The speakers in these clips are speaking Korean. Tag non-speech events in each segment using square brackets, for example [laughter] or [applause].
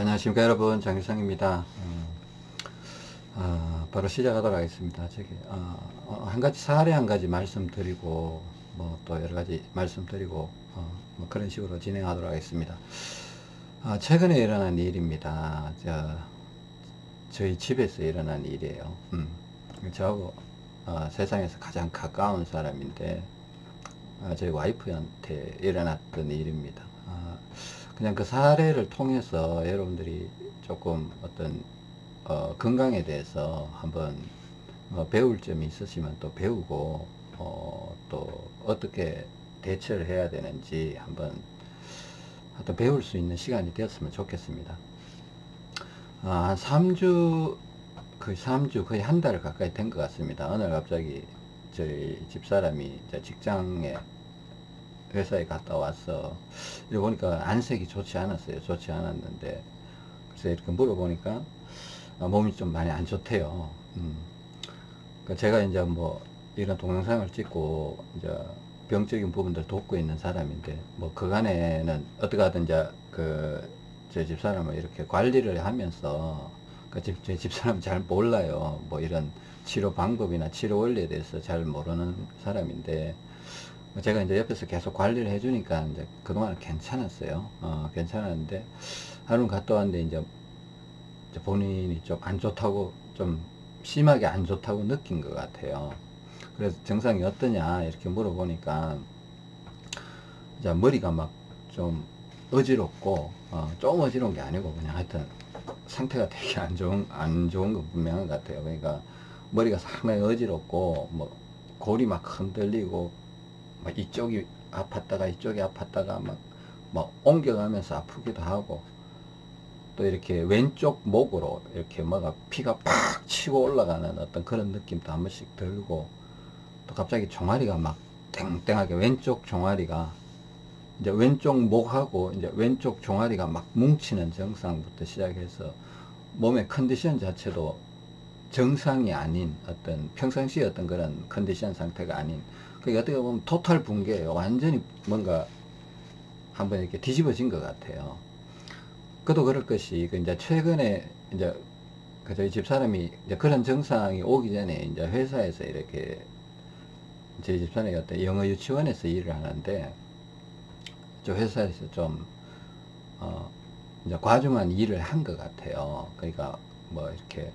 안녕하십니까. 여러분 장일상입니다. 음, 어, 바로 시작하도록 하겠습니다. 저기 어, 어, 한 가지 사례 한 가지 말씀드리고 뭐 또 여러 가지 말씀드리고 어, 뭐 그런 식으로 진행하도록 하겠습니다. 아, 최근에 일어난 일입니다. 저, 저희 집에서 일어난 일이에요. 음, 저하고 어, 세상에서 가장 가까운 사람인데 아, 저희 와이프한테 일어났던 일입니다. 아, 그냥 그 사례를 통해서 여러분들이 조금 어떤 어, 건강에 대해서 한번 어, 배울 점이 있으시면 또 배우고 어, 또 어떻게 대처를 해야 되는지 한번 또 배울 수 있는 시간이 되었으면 좋겠습니다. 아, 한 3주, 거의 3주, 거의 한 달 가까이 된 것 같습니다. 어느 날 갑자기 저희 집사람이 직장에 회사에 갔다 와서 이러 보니까 안색이 좋지 않았어요. 좋지 않았는데 그래서 이렇게 물어보니까 아, 몸이 좀 많이 안 좋대요. 음. 그러니까 제가 이제 뭐 이런 동영상을 찍고 이제 병적인 부분들 돕고 있는 사람인데 뭐 그간에는 어떻게 하든 이제 그 제 집사람을 이렇게 관리를 하면서 그제 집사람 잘 몰라요. 뭐 이런 치료 방법이나 치료 원리에 대해서 잘 모르는 사람인데 제가 이제 옆에서 계속 관리를 해주니까 이제 그동안 괜찮았어요. 어, 괜찮았는데 하루 갔다 왔는데 이제 본인이 좀 안 좋다고 좀 심하게 안 좋다고 느낀 것 같아요. 그래서 증상이 어떠냐 이렇게 물어보니까 이제 머리가 막 좀 어지럽고 어, 좀 어지러운 게 아니고 그냥 하여튼 상태가 되게 안 좋은 안 좋은 거 분명한 것 같아요. 그러니까 머리가 상당히 어지럽고 뭐 골이 막 흔들리고 막 이쪽이 아팠다가 이쪽이 아팠다가 막, 막 옮겨가면서 아프기도 하고 또 이렇게 왼쪽 목으로 이렇게 뭐가 피가 팍 치고 올라가는 어떤 그런 느낌도 한 번씩 들고 또 갑자기 종아리가 막 땡땡하게 왼쪽 종아리가 이제 왼쪽 목하고 이제 왼쪽 종아리가 막 뭉치는 증상부터 시작해서 몸의 컨디션 자체도 정상이 아닌 어떤 평상시에 어떤 그런 컨디션 상태가 아닌 그게 어떻게 보면 토탈 붕괴예요. 완전히 뭔가 한번 이렇게 뒤집어진 것 같아요. 그도 그럴 것이 그 이제 최근에 이제 그 저희 집사람이 이제 그런 증상이 오기 전에 이제 회사에서 이렇게 저희 집사람이 어떤 영어 유치원에서 일을 하는데 저 회사에서 좀 어, 이제 과중한 일을 한 것 같아요. 그러니까 뭐 이렇게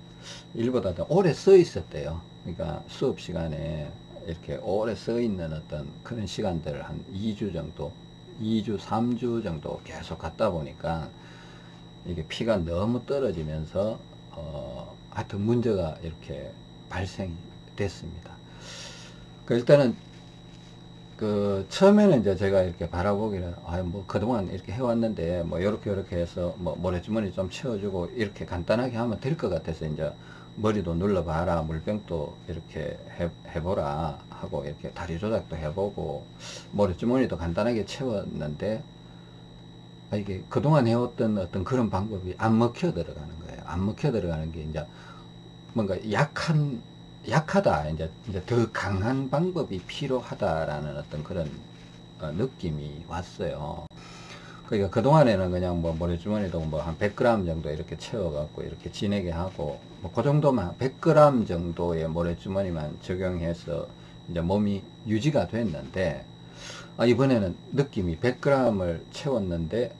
일보다 더 오래 써 있었대요. 그러니까 수업 시간에 이렇게 오래 써 있는 어떤 그런 시간들을 한 2주 정도 2주 3주 정도 계속 갔다 보니까 이게 피가 너무 떨어지면서 어 하여튼 문제가 이렇게 발생이 됐습니다. 그 일단은 그 처음에는 이제 제가 이렇게 바라보기를 아뭐 그동안 이렇게 해왔는데 뭐 이렇게 이렇게 해서 뭐 모래주머니 좀 채워주고 이렇게 간단하게 하면 될 것 같아서 이제 머리도 눌러봐라 물병도 이렇게 해, 해보라 하고 이렇게 다리 조작도 해보고 머리주머니도 간단하게 채웠는데 아, 이게 그동안 해왔던 어떤 그런 방법이 안 먹혀 들어가는 거예요. 안 먹혀 들어가는 게 이제 뭔가 약한 약하다 이제, 이제 더 강한 방법이 필요하다라는 어떤 그런 어, 느낌이 왔어요. 그러니까 그동안에는 그냥 뭐 모래주머니도 뭐 한 100g 정도 이렇게 채워 갖고 이렇게 지내게 하고 뭐그 정도만 100g 정도의 모래주머니만 적용해서 이제 몸이 유지가 됐는데 아, 이번에는 느낌이 100g을 채웠는데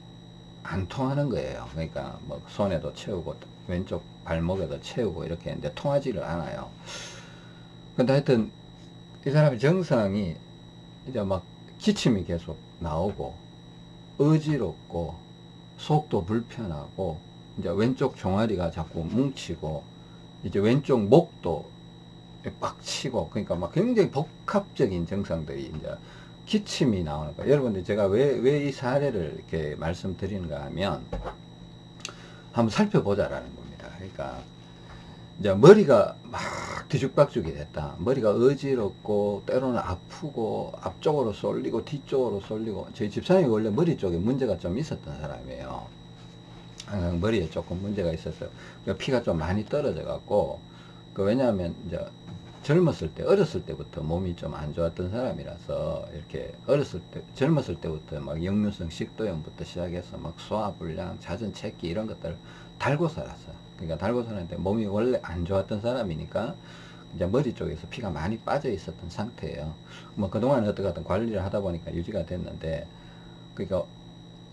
안 통하는 거예요. 그러니까 뭐 손에도 채우고 왼쪽 발목에도 채우고 이렇게 했는데 통하지를 않아요. 근데 하여튼 이 사람의 정상이 이제 막 기침이 계속 나오고 어지럽고 속도 불편하고 이제 왼쪽 종아리가 자꾸 뭉치고 이제 왼쪽 목도 꽉 치고 그러니까 막 굉장히 복합적인 증상들이 이제 기침이 나오는 거예요. 여러분들 제가 왜 왜 이 사례를 이렇게 말씀드리는가 하면 한번 살펴보자라는 겁니다. 그러니까 이제 머리가 막 뒤죽박죽이 됐다. 머리가 어지럽고 때로는 아프고 앞쪽으로 쏠리고 뒤쪽으로 쏠리고 저희 집사람이 원래 머리 쪽에 문제가 좀 있었던 사람이에요. 항상 머리에 조금 문제가 있었어요. 그러니까 피가 좀 많이 떨어져 갖고 그 왜냐하면 이제 젊었을 때 어렸을 때부터 몸이 좀 안 좋았던 사람이라서 이렇게 어렸을 때 젊었을 때부터 막 역류성 식도염부터 시작해서 막 소화불량 잦은 체기 이런 것들을 달고 살았어요 그러니까 달고 살았는데 몸이 원래 안 좋았던 사람이니까 이제 머리 쪽에서 피가 많이 빠져 있었던 상태예요 뭐 그동안 어떻게 하든 관리를 하다 보니까 유지가 됐는데 그러니까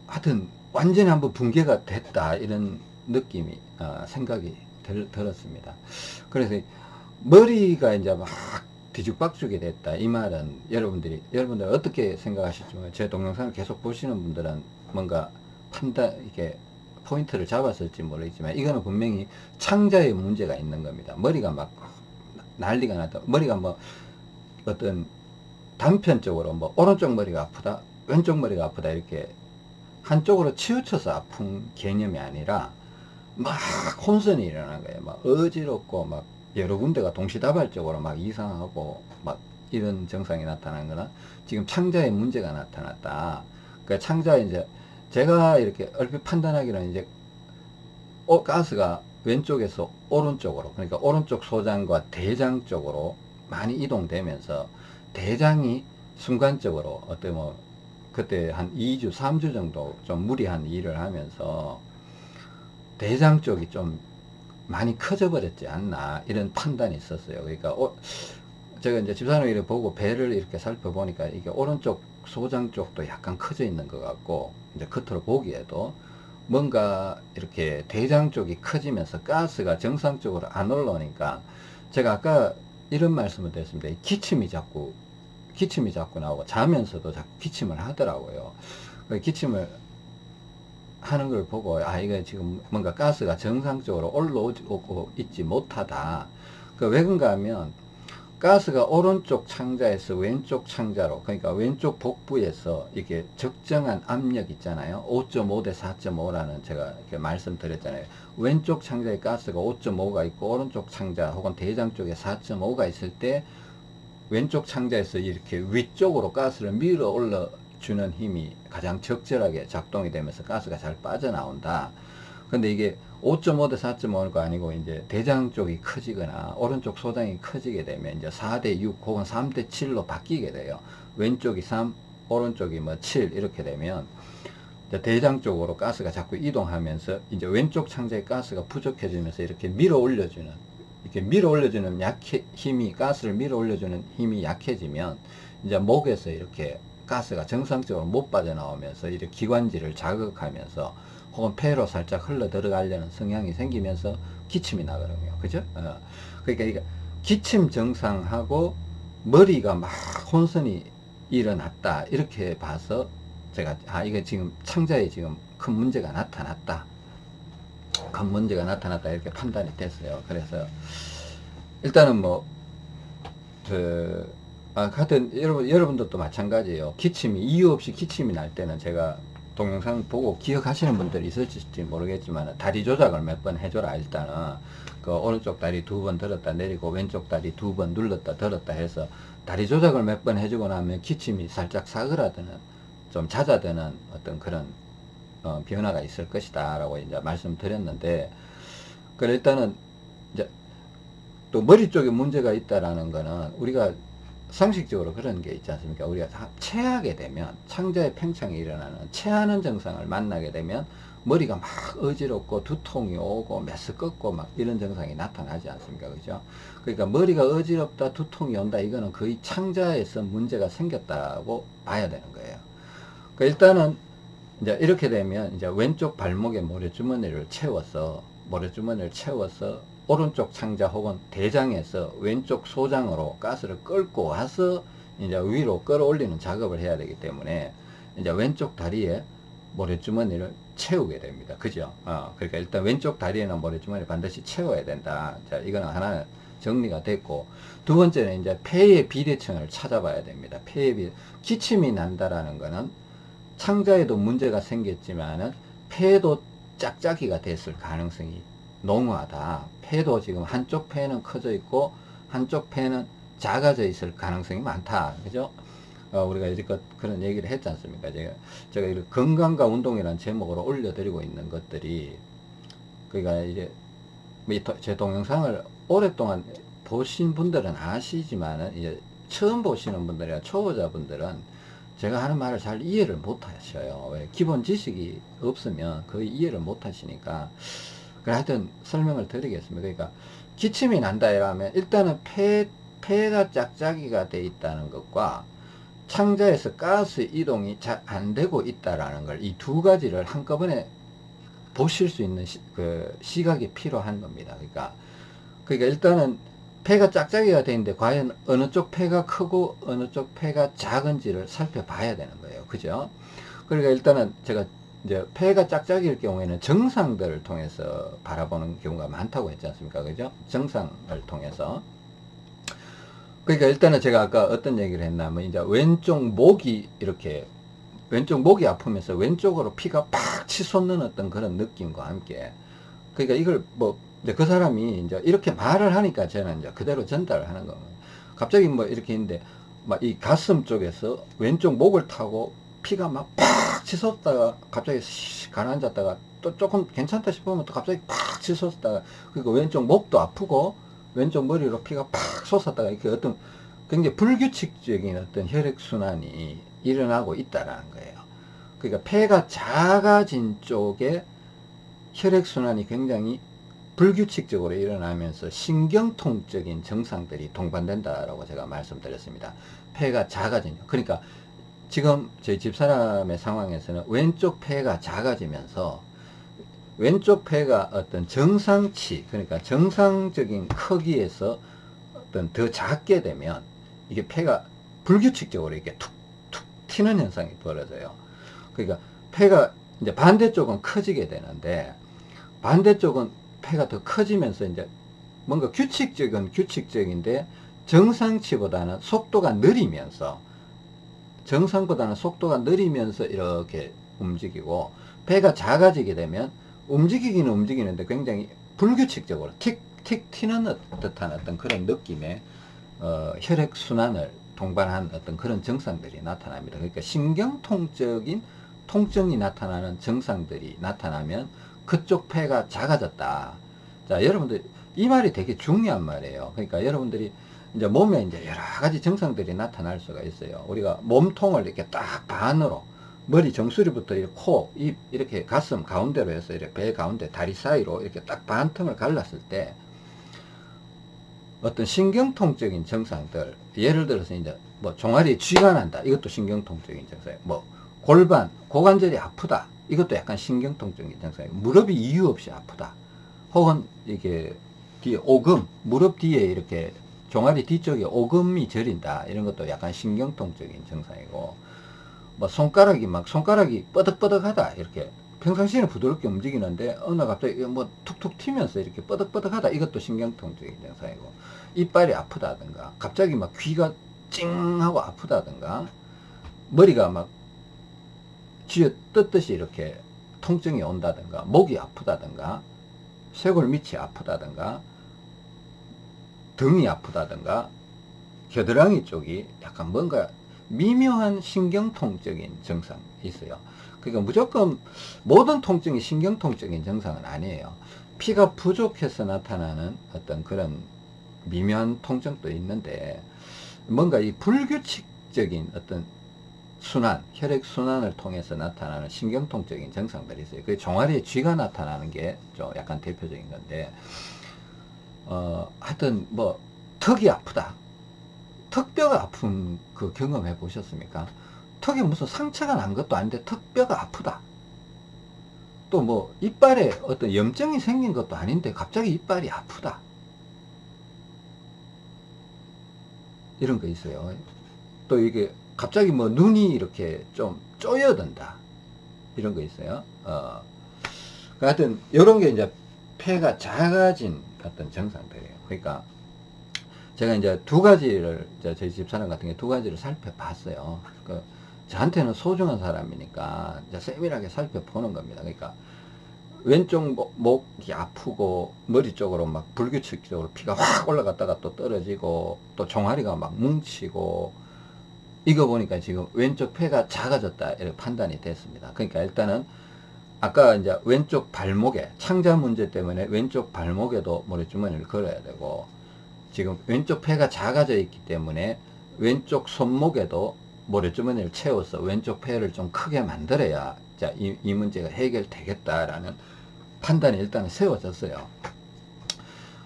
하여튼 완전히 한번 붕괴가 됐다. 이런 느낌이 어, 생각이 들, 들었습니다. 그래서 머리가 이제 막 뒤죽박죽이 됐다. 이 말은 여러분들이 여러분들 어떻게 생각하실지 제 동영상을 계속 보시는 분들은 뭔가 판단 이게 포인트를 잡았을지 모르겠지만 이거는 분명히 창자의 문제가 있는 겁니다. 머리가 막 난리가 났다 머리가 뭐 어떤 단편적으로 뭐 오른쪽 머리가 아프다 왼쪽 머리가 아프다 이렇게 한쪽으로 치우쳐서 아픈 개념이 아니라 막 혼선이 일어나는 거예요 막 어지럽고 막 여러 군데가 동시다발적으로 막 이상하고 막 이런 증상이 나타나는 거나 지금 창자에 문제가 나타났다. 그 창자에 이제 제가 이렇게 얼핏 판단하기로는 이제 어, 가스가 왼쪽에서 오른쪽으로 그러니까 오른쪽 소장과 대장 쪽으로 많이 이동되면서 대장이 순간적으로 어때 뭐 그때 한 2주 3주 정도 좀 무리한 일을 하면서 대장 쪽이 좀 많이 커져 버렸지 않나 이런 판단이 있었어요. 그러니까 어, 제가 이제 집사람을 이렇게 보고 배를 이렇게 살펴보니까 이게 오른쪽 소장 쪽도 약간 커져 있는 것 같고 이제 겉으로 보기에도 뭔가 이렇게 대장 쪽이 커지면서 가스가 정상적으로 안 올라오니까 제가 아까 이런 말씀을 드렸습니다. 기침이 자꾸 기침이 자꾸 나오고 자면서도 자꾸 기침을 하더라고요. 그 기침을 하는 걸 보고 아 이거 지금 뭔가 가스가 정상적으로 올라오고 있지 못하다. 그왜 그런가 하면 가스가 오른쪽 창자에서 왼쪽 창자로 그러니까 왼쪽 복부에서 이게 적정한 압력 있잖아요. 5.5 대 4.5라는 제가 이렇게 말씀드렸잖아요. 왼쪽 창자에 가스가 5.5가 있고 오른쪽 창자 혹은 대장 쪽에 4.5가 있을 때 왼쪽 창자에서 이렇게 위쪽으로 가스를 밀어 올려 주는 힘이 가장 적절하게 작동이 되면서 가스가 잘 빠져나온다. 근데 이게 5.5 대 4.5가 아니고 이제 대장 쪽이 커지거나 오른쪽 소장이 커지게 되면 이제 4 대 6 혹은 3 대 7로 바뀌게 돼요. 왼쪽이 3, 오른쪽이 뭐 7 이렇게 되면 대장 쪽으로 가스가 자꾸 이동하면서 이제 왼쪽 창자의 가스가 부족해지면서 이렇게 밀어 올려주는 이렇게 밀어 올려주는 약해 힘이 가스를 밀어 올려주는 힘이 약해지면 이제 목에서 이렇게 가스가 정상적으로 못 빠져나오면서 이렇게 기관지를 자극하면서 혹은 폐로 살짝 흘러 들어가려는 성향이 생기면서 기침이 나거든요. 그죠? 어. 그러니까 기침 증상하고 머리가 막 혼선이 일어났다. 이렇게 봐서 제가 아 이게 지금 창자에 지금 큰 문제가 나타났다. 큰 문제가 나타났다 이렇게 판단이 됐어요. 그래서 일단은 뭐 그 아, 하여튼 여러분, 여러분들도 마찬가지예요. 기침이 이유 없이 기침이 날 때는 제가 동영상 보고 기억하시는 분들이 있을지 모르겠지만 다리 조작을 몇 번 해줘라 일단은 그 오른쪽 다리 두 번 들었다 내리고 왼쪽 다리 두 번 눌렀다 들었다 해서 다리 조작을 몇 번 해주고 나면 기침이 살짝 사그라드는 좀 잦아드는 어떤 그런 어, 변화가 있을 것이다 라고 이제 말씀드렸는데 그 일단은 이제 또 머리 쪽에 문제가 있다라는 거는 우리가 상식적으로 그런 게 있지 않습니까? 우리가 체하게 되면 창자의 팽창이 일어나는 체하는 증상을 만나게 되면 머리가 막 어지럽고 두통이 오고 메스 꺾고 막 이런 증상이 나타나지 않습니까? 그죠? 그러니까 머리가 어지럽다 두통이 온다 이거는 거의 창자에서 문제가 생겼다고 봐야 되는 거예요. 그러니까 일단은 이제 이렇게 되면 이제 왼쪽 발목에 모래주머니를 채워서 모래주머니를 채워서 오른쪽 창자 혹은 대장에서 왼쪽 소장으로 가스를 끌고 와서 이제 위로 끌어올리는 작업을 해야 되기 때문에 이제 왼쪽 다리에 모래주머니를 채우게 됩니다. 그죠? 어, 그러니까 일단 왼쪽 다리에는 모래주머니 반드시 채워야 된다. 자, 이거는 하나 정리가 됐고, 두 번째는 이제 폐의 비대칭을 찾아봐야 됩니다. 폐의 비, 기침이 난다라는 거는 창자에도 문제가 생겼지만은 폐도 짝짝이가 됐을 가능성이 농후하다. 폐도 지금 한쪽 폐는 커져 있고 한쪽 폐는 작아져 있을 가능성이 많다. 그죠? 어, 우리가 이제껏 그런 얘기를 했지 않습니까? 제가, 제가 이렇게 건강과 운동이라는 제목으로 올려드리고 있는 것들이, 그러니까 이제, 뭐제 동영상을 오랫동안 보신 분들은 아시지만은 이제 처음 보시는 분들이나 초보자분들은 제가 하는 말을 잘 이해를 못 하셔요. 왜? 기본 지식이 없으면 거의 이해를 못 하시니까. 그래 하여튼 설명을 드리겠습니다. 그러니까 기침이 난다 이러면 일단은 폐, 폐가 짝짝이가 돼 있다는 것과 창자에서 가스 이동이 잘 안 되고 있다라는 걸 이 두 가지를 한꺼번에 보실 수 있는 시, 그 시각이 필요한 겁니다. 그러니까 그러니까 일단은 폐가 짝짝이가 돼 있는데 과연 어느 쪽 폐가 크고 어느 쪽 폐가 작은지를 살펴봐야 되는 거예요. 그죠? 그러니까 일단은 제가 이제 폐가 짝짝이일 경우에는 정상들을 통해서 바라보는 경우가 많다고 했지 않습니까? 그죠? 정상을 통해서. 그러니까 일단은 제가 아까 어떤 얘기를 했냐면 이제 왼쪽 목이 이렇게 왼쪽 목이 아프면서 왼쪽으로 피가 팍 치솟는 어떤 그런 느낌과 함께 그러니까 이걸 뭐 이제 그 사람이 이제 이렇게 말을 하니까 저는 이제 그대로 전달을 하는 겁니다. 갑자기 뭐 이렇게 있는데 막 이 가슴 쪽에서 왼쪽 목을 타고 피가 막 팍 치솟다가 갑자기 가라앉았다가 또 조금 괜찮다 싶으면 또 갑자기 팍 치솟다가 그리고 왼쪽 목도 아프고 왼쪽 머리로 피가 팍 솟았다가 이렇게 어떤 굉장히 불규칙적인 어떤 혈액순환이 일어나고 있다라는 거예요. 그러니까 폐가 작아진 쪽에 혈액순환이 굉장히 불규칙적으로 일어나면서 신경통적인 증상들이 동반된다라고 제가 말씀드렸습니다. 폐가 작아지냐. 그러니까 지금 저희 집사람의 상황에서는 왼쪽 폐가 작아지면서 왼쪽 폐가 어떤 정상치, 그러니까 정상적인 크기에서 어떤 더 작게 되면 이게 폐가 불규칙적으로 이렇게 툭툭 튀는 현상이 벌어져요. 그러니까 폐가 이제 반대쪽은 커지게 되는데 반대쪽은 폐가 더 커지면서 이제 뭔가 규칙적인 규칙적인데 정상치보다는 속도가 느리면서 정상보다는 속도가 느리면서 이렇게 움직이고 배가 작아지게 되면 움직이기는 움직이는데 굉장히 불규칙적으로 틱틱 튀는 듯한 어떤 그런 느낌의 어, 혈액순환을 동반한 어떤 그런 증상들이 나타납니다. 그러니까 신경통적인 통증이 나타나는 증상들이 나타나면 그쪽 폐가 작아졌다. 자, 여러분들, 이 말이 되게 중요한 말이에요. 그러니까 여러분들이 이제 몸에 이제 여러 가지 증상들이 나타날 수가 있어요. 우리가 몸통을 이렇게 딱 반으로, 머리 정수리부터 코, 입, 이렇게 가슴 가운데로 해서 이렇게 배 가운데 다리 사이로 이렇게 딱 반틈을 갈랐을 때 어떤 신경통적인 증상들, 예를 들어서 이제 뭐 종아리에 쥐가 난다. 이것도 신경통적인 증상이에요. 뭐 골반, 고관절이 아프다. 이것도 약간 신경통적인 증상이에요. 무릎이 이유 없이 아프다. 혹은 이게 뒤에 오금, 무릎 뒤에 이렇게 종아리 뒤쪽에 오금이 저린다. 이런 것도 약간 신경통적인 증상이고, 뭐 손가락이 막 손가락이 뻐덕뻐덕하다. 이렇게 평상시에는 부드럽게 움직이는데 어느 날 갑자기 뭐 툭툭 튀면서 이렇게 뻐덕뻐덕하다. 이것도 신경통적인 증상이고, 이빨이 아프다든가, 갑자기 막 귀가 찡 하고 아프다든가, 머리가 막 쥐어 뜯듯이 이렇게 통증이 온다든가 목이 아프다든가 쇄골 밑이 아프다든가 등이 아프다든가 겨드랑이 쪽이 약간 뭔가 미묘한 신경통적인 증상이 있어요. 그러니까 무조건 모든 통증이 신경통적인 증상은 아니에요. 피가 부족해서 나타나는 어떤 그런 미묘한 통증도 있는데 뭔가 이 불규칙적인 어떤 순환, 혈액 순환을 통해서 나타나는 신경통적인 증상들이 있어요. 그 종아리에 쥐가 나타나는 게 좀 약간 대표적인 건데, 어, 하여튼 뭐, 턱이 아프다. 턱뼈가 아픈 그 경험해 보셨습니까? 턱에 무슨 상처가 난 것도 아닌데 턱뼈가 아프다. 또 뭐, 이빨에 어떤 염증이 생긴 것도 아닌데 갑자기 이빨이 아프다. 이런 거 있어요. 또 이게 갑자기 뭐 눈이 이렇게 좀 쪼여든다. 이런 거 있어요. 어. 그 하여튼, 요런 게 이제 폐가 작아진 어떤 증상들이에요. 그러니까, 제가 이제 두 가지를, 저희 집사람 같은 게 두 가지를 살펴봤어요. 그, 저한테는 소중한 사람이니까, 이제 세밀하게 살펴보는 겁니다. 그러니까, 왼쪽 목, 목이 아프고, 머리 쪽으로 막 불규칙적으로 피가 확 올라갔다가 또 떨어지고, 또 종아리가 막 뭉치고, 이거 보니까 지금 왼쪽 폐가 작아졌다 이렇게 판단이 됐습니다. 그러니까 일단은 아까 이제 왼쪽 발목에 창자 문제 때문에 왼쪽 발목에도 모래주머니를 걸어야 되고 지금 왼쪽 폐가 작아져 있기 때문에 왼쪽 손목에도 모래주머니를 채워서 왼쪽 폐를 좀 크게 만들어야 자, 이, 이 문제가 해결되겠다라는 판단이 일단 세워졌어요.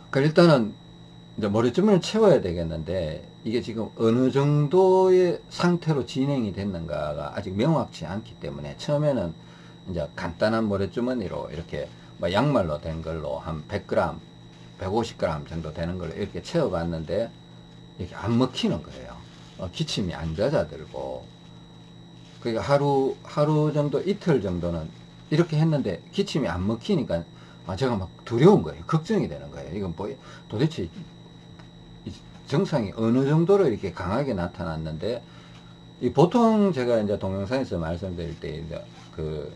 그 일단은 이제 모래주머니를 채워야 되겠는데 이게 지금 어느 정도의 상태로 진행이 됐는가가 아직 명확치 않기 때문에 처음에는 이제 간단한 모래주머니로 이렇게 뭐 양말로 된 걸로 한 100g, 150g 정도 되는 걸로 이렇게 채워 봤는데 이렇게 안 먹히는 거예요. 어, 기침이 안 잦아들고 그러니까 하루 하루 정도 이틀 정도는 이렇게 했는데 기침이 안 먹히니까 아, 제가 막 두려운 거예요. 걱정이 되는 거예요. 이건 뭐 도대체 이 증상이 어느 정도로 이렇게 강하게 나타났는데 이 보통 제가 이제 동영상에서 말씀드릴 때 이제 그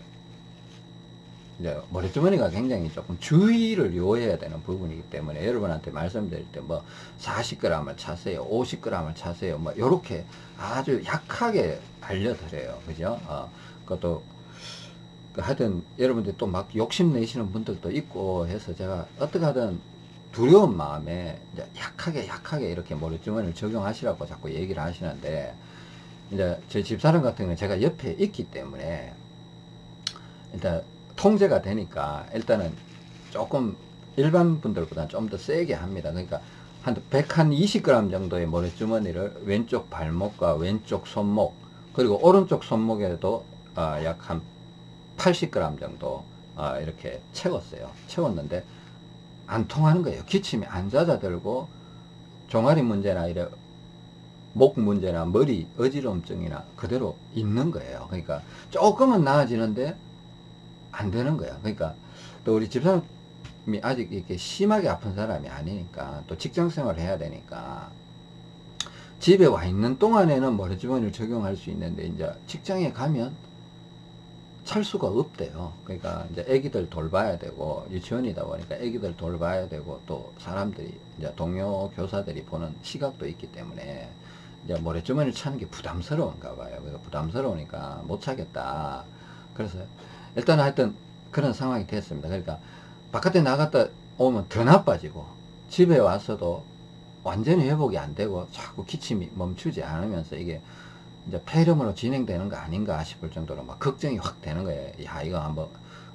이제 머리주머니가 굉장히 조금 주의를 요해야 되는 부분이기 때문에 여러분한테 말씀드릴 때 뭐 40g을 차세요 50g을 차세요 뭐 요렇게 아주 약하게 알려드려요. 그죠? 어, 그것도 그 하여튼 여러분들 또 막 욕심내시는 분들도 있고 해서 제가 어떻게 하든 두려운 마음에 약하게 약하게 이렇게 머리주머니를 적용하시라고 자꾸 얘기를 하시는데 이제 제 집사람 같은 경우는 제가 옆에 있기 때문에 일단 통제가 되니까 일단은 조금 일반 분들보다 좀 더 세게 합니다. 그러니까 한 120g 정도의 모래주머니를 왼쪽 발목과 왼쪽 손목 그리고 오른쪽 손목에도 어, 약한 80g 정도 어, 이렇게 채웠어요. 채웠는데 안 통하는 거예요. 기침이 안 잦아들고 종아리 문제나 이래 목 문제나 머리 어지럼증이나 그대로 있는 거예요. 그러니까 조금은 나아지는데 안 되는 거야. 그러니까 또 우리 집사람이 아직 이렇게 심하게 아픈 사람이 아니니까 또 직장 생활을 해야 되니까 집에 와 있는 동안에는 모래주머니를 적용할 수 있는데 이제 직장에 가면 찰 수가 없대요. 그러니까 이제 애기들 돌봐야 되고 유치원이다 보니까 애기들 돌봐야 되고 또 사람들이 이제 동료 교사들이 보는 시각도 있기 때문에 이제 모래주머니를 차는 게 부담스러운가 봐요. 그러니까 부담스러우니까 못 차겠다. 그래서 일단 하여튼 그런 상황이 됐습니다. 그러니까 바깥에 나갔다 오면 더 나빠지고 집에 와서도 완전히 회복이 안 되고 자꾸 기침이 멈추지 않으면서 이게 이제 폐렴으로 진행되는 거 아닌가 싶을 정도로 막 걱정이 확 되는 거예요. 야, 이거 한번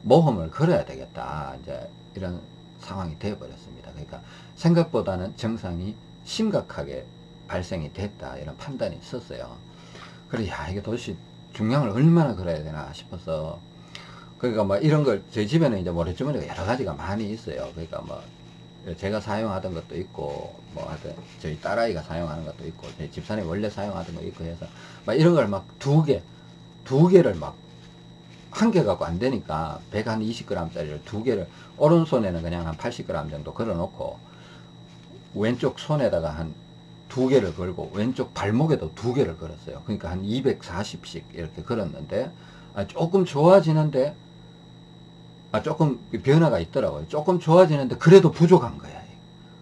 모험을 걸어야 되겠다. 이제 이런 상황이 되어 버렸습니다. 그러니까 생각보다는 증상이 심각하게 발생이 됐다. 이런 판단이 있었어요. 그래, 야, 이게 도대체 중량을 얼마나 걸어야 되나 싶어서 그러니까 뭐 이런 걸 저희 집에는 이제 모래주머니가 여러 가지가 많이 있어요. 그러니까 뭐 제가 사용하던 것도 있고 뭐 하여튼 저희 딸아이가 사용하는 것도 있고 저희 집사람이 원래 사용하던 거 있고 해서 막 이런 걸 막 두 개, 두 개를 막 한 개 갖고 안 되니까 120g 짜리를 두 개를 오른손에는 그냥 한 80g 정도 걸어 놓고 왼쪽 손에다가 한 두 개를 걸고 왼쪽 발목에도 두 개를 걸었어요. 그러니까 한 240씩 이렇게 걸었는데 아, 조금 좋아지는데 아, 조금 변화가 있더라고요. 조금 좋아지는데 그래도 부족한 거야.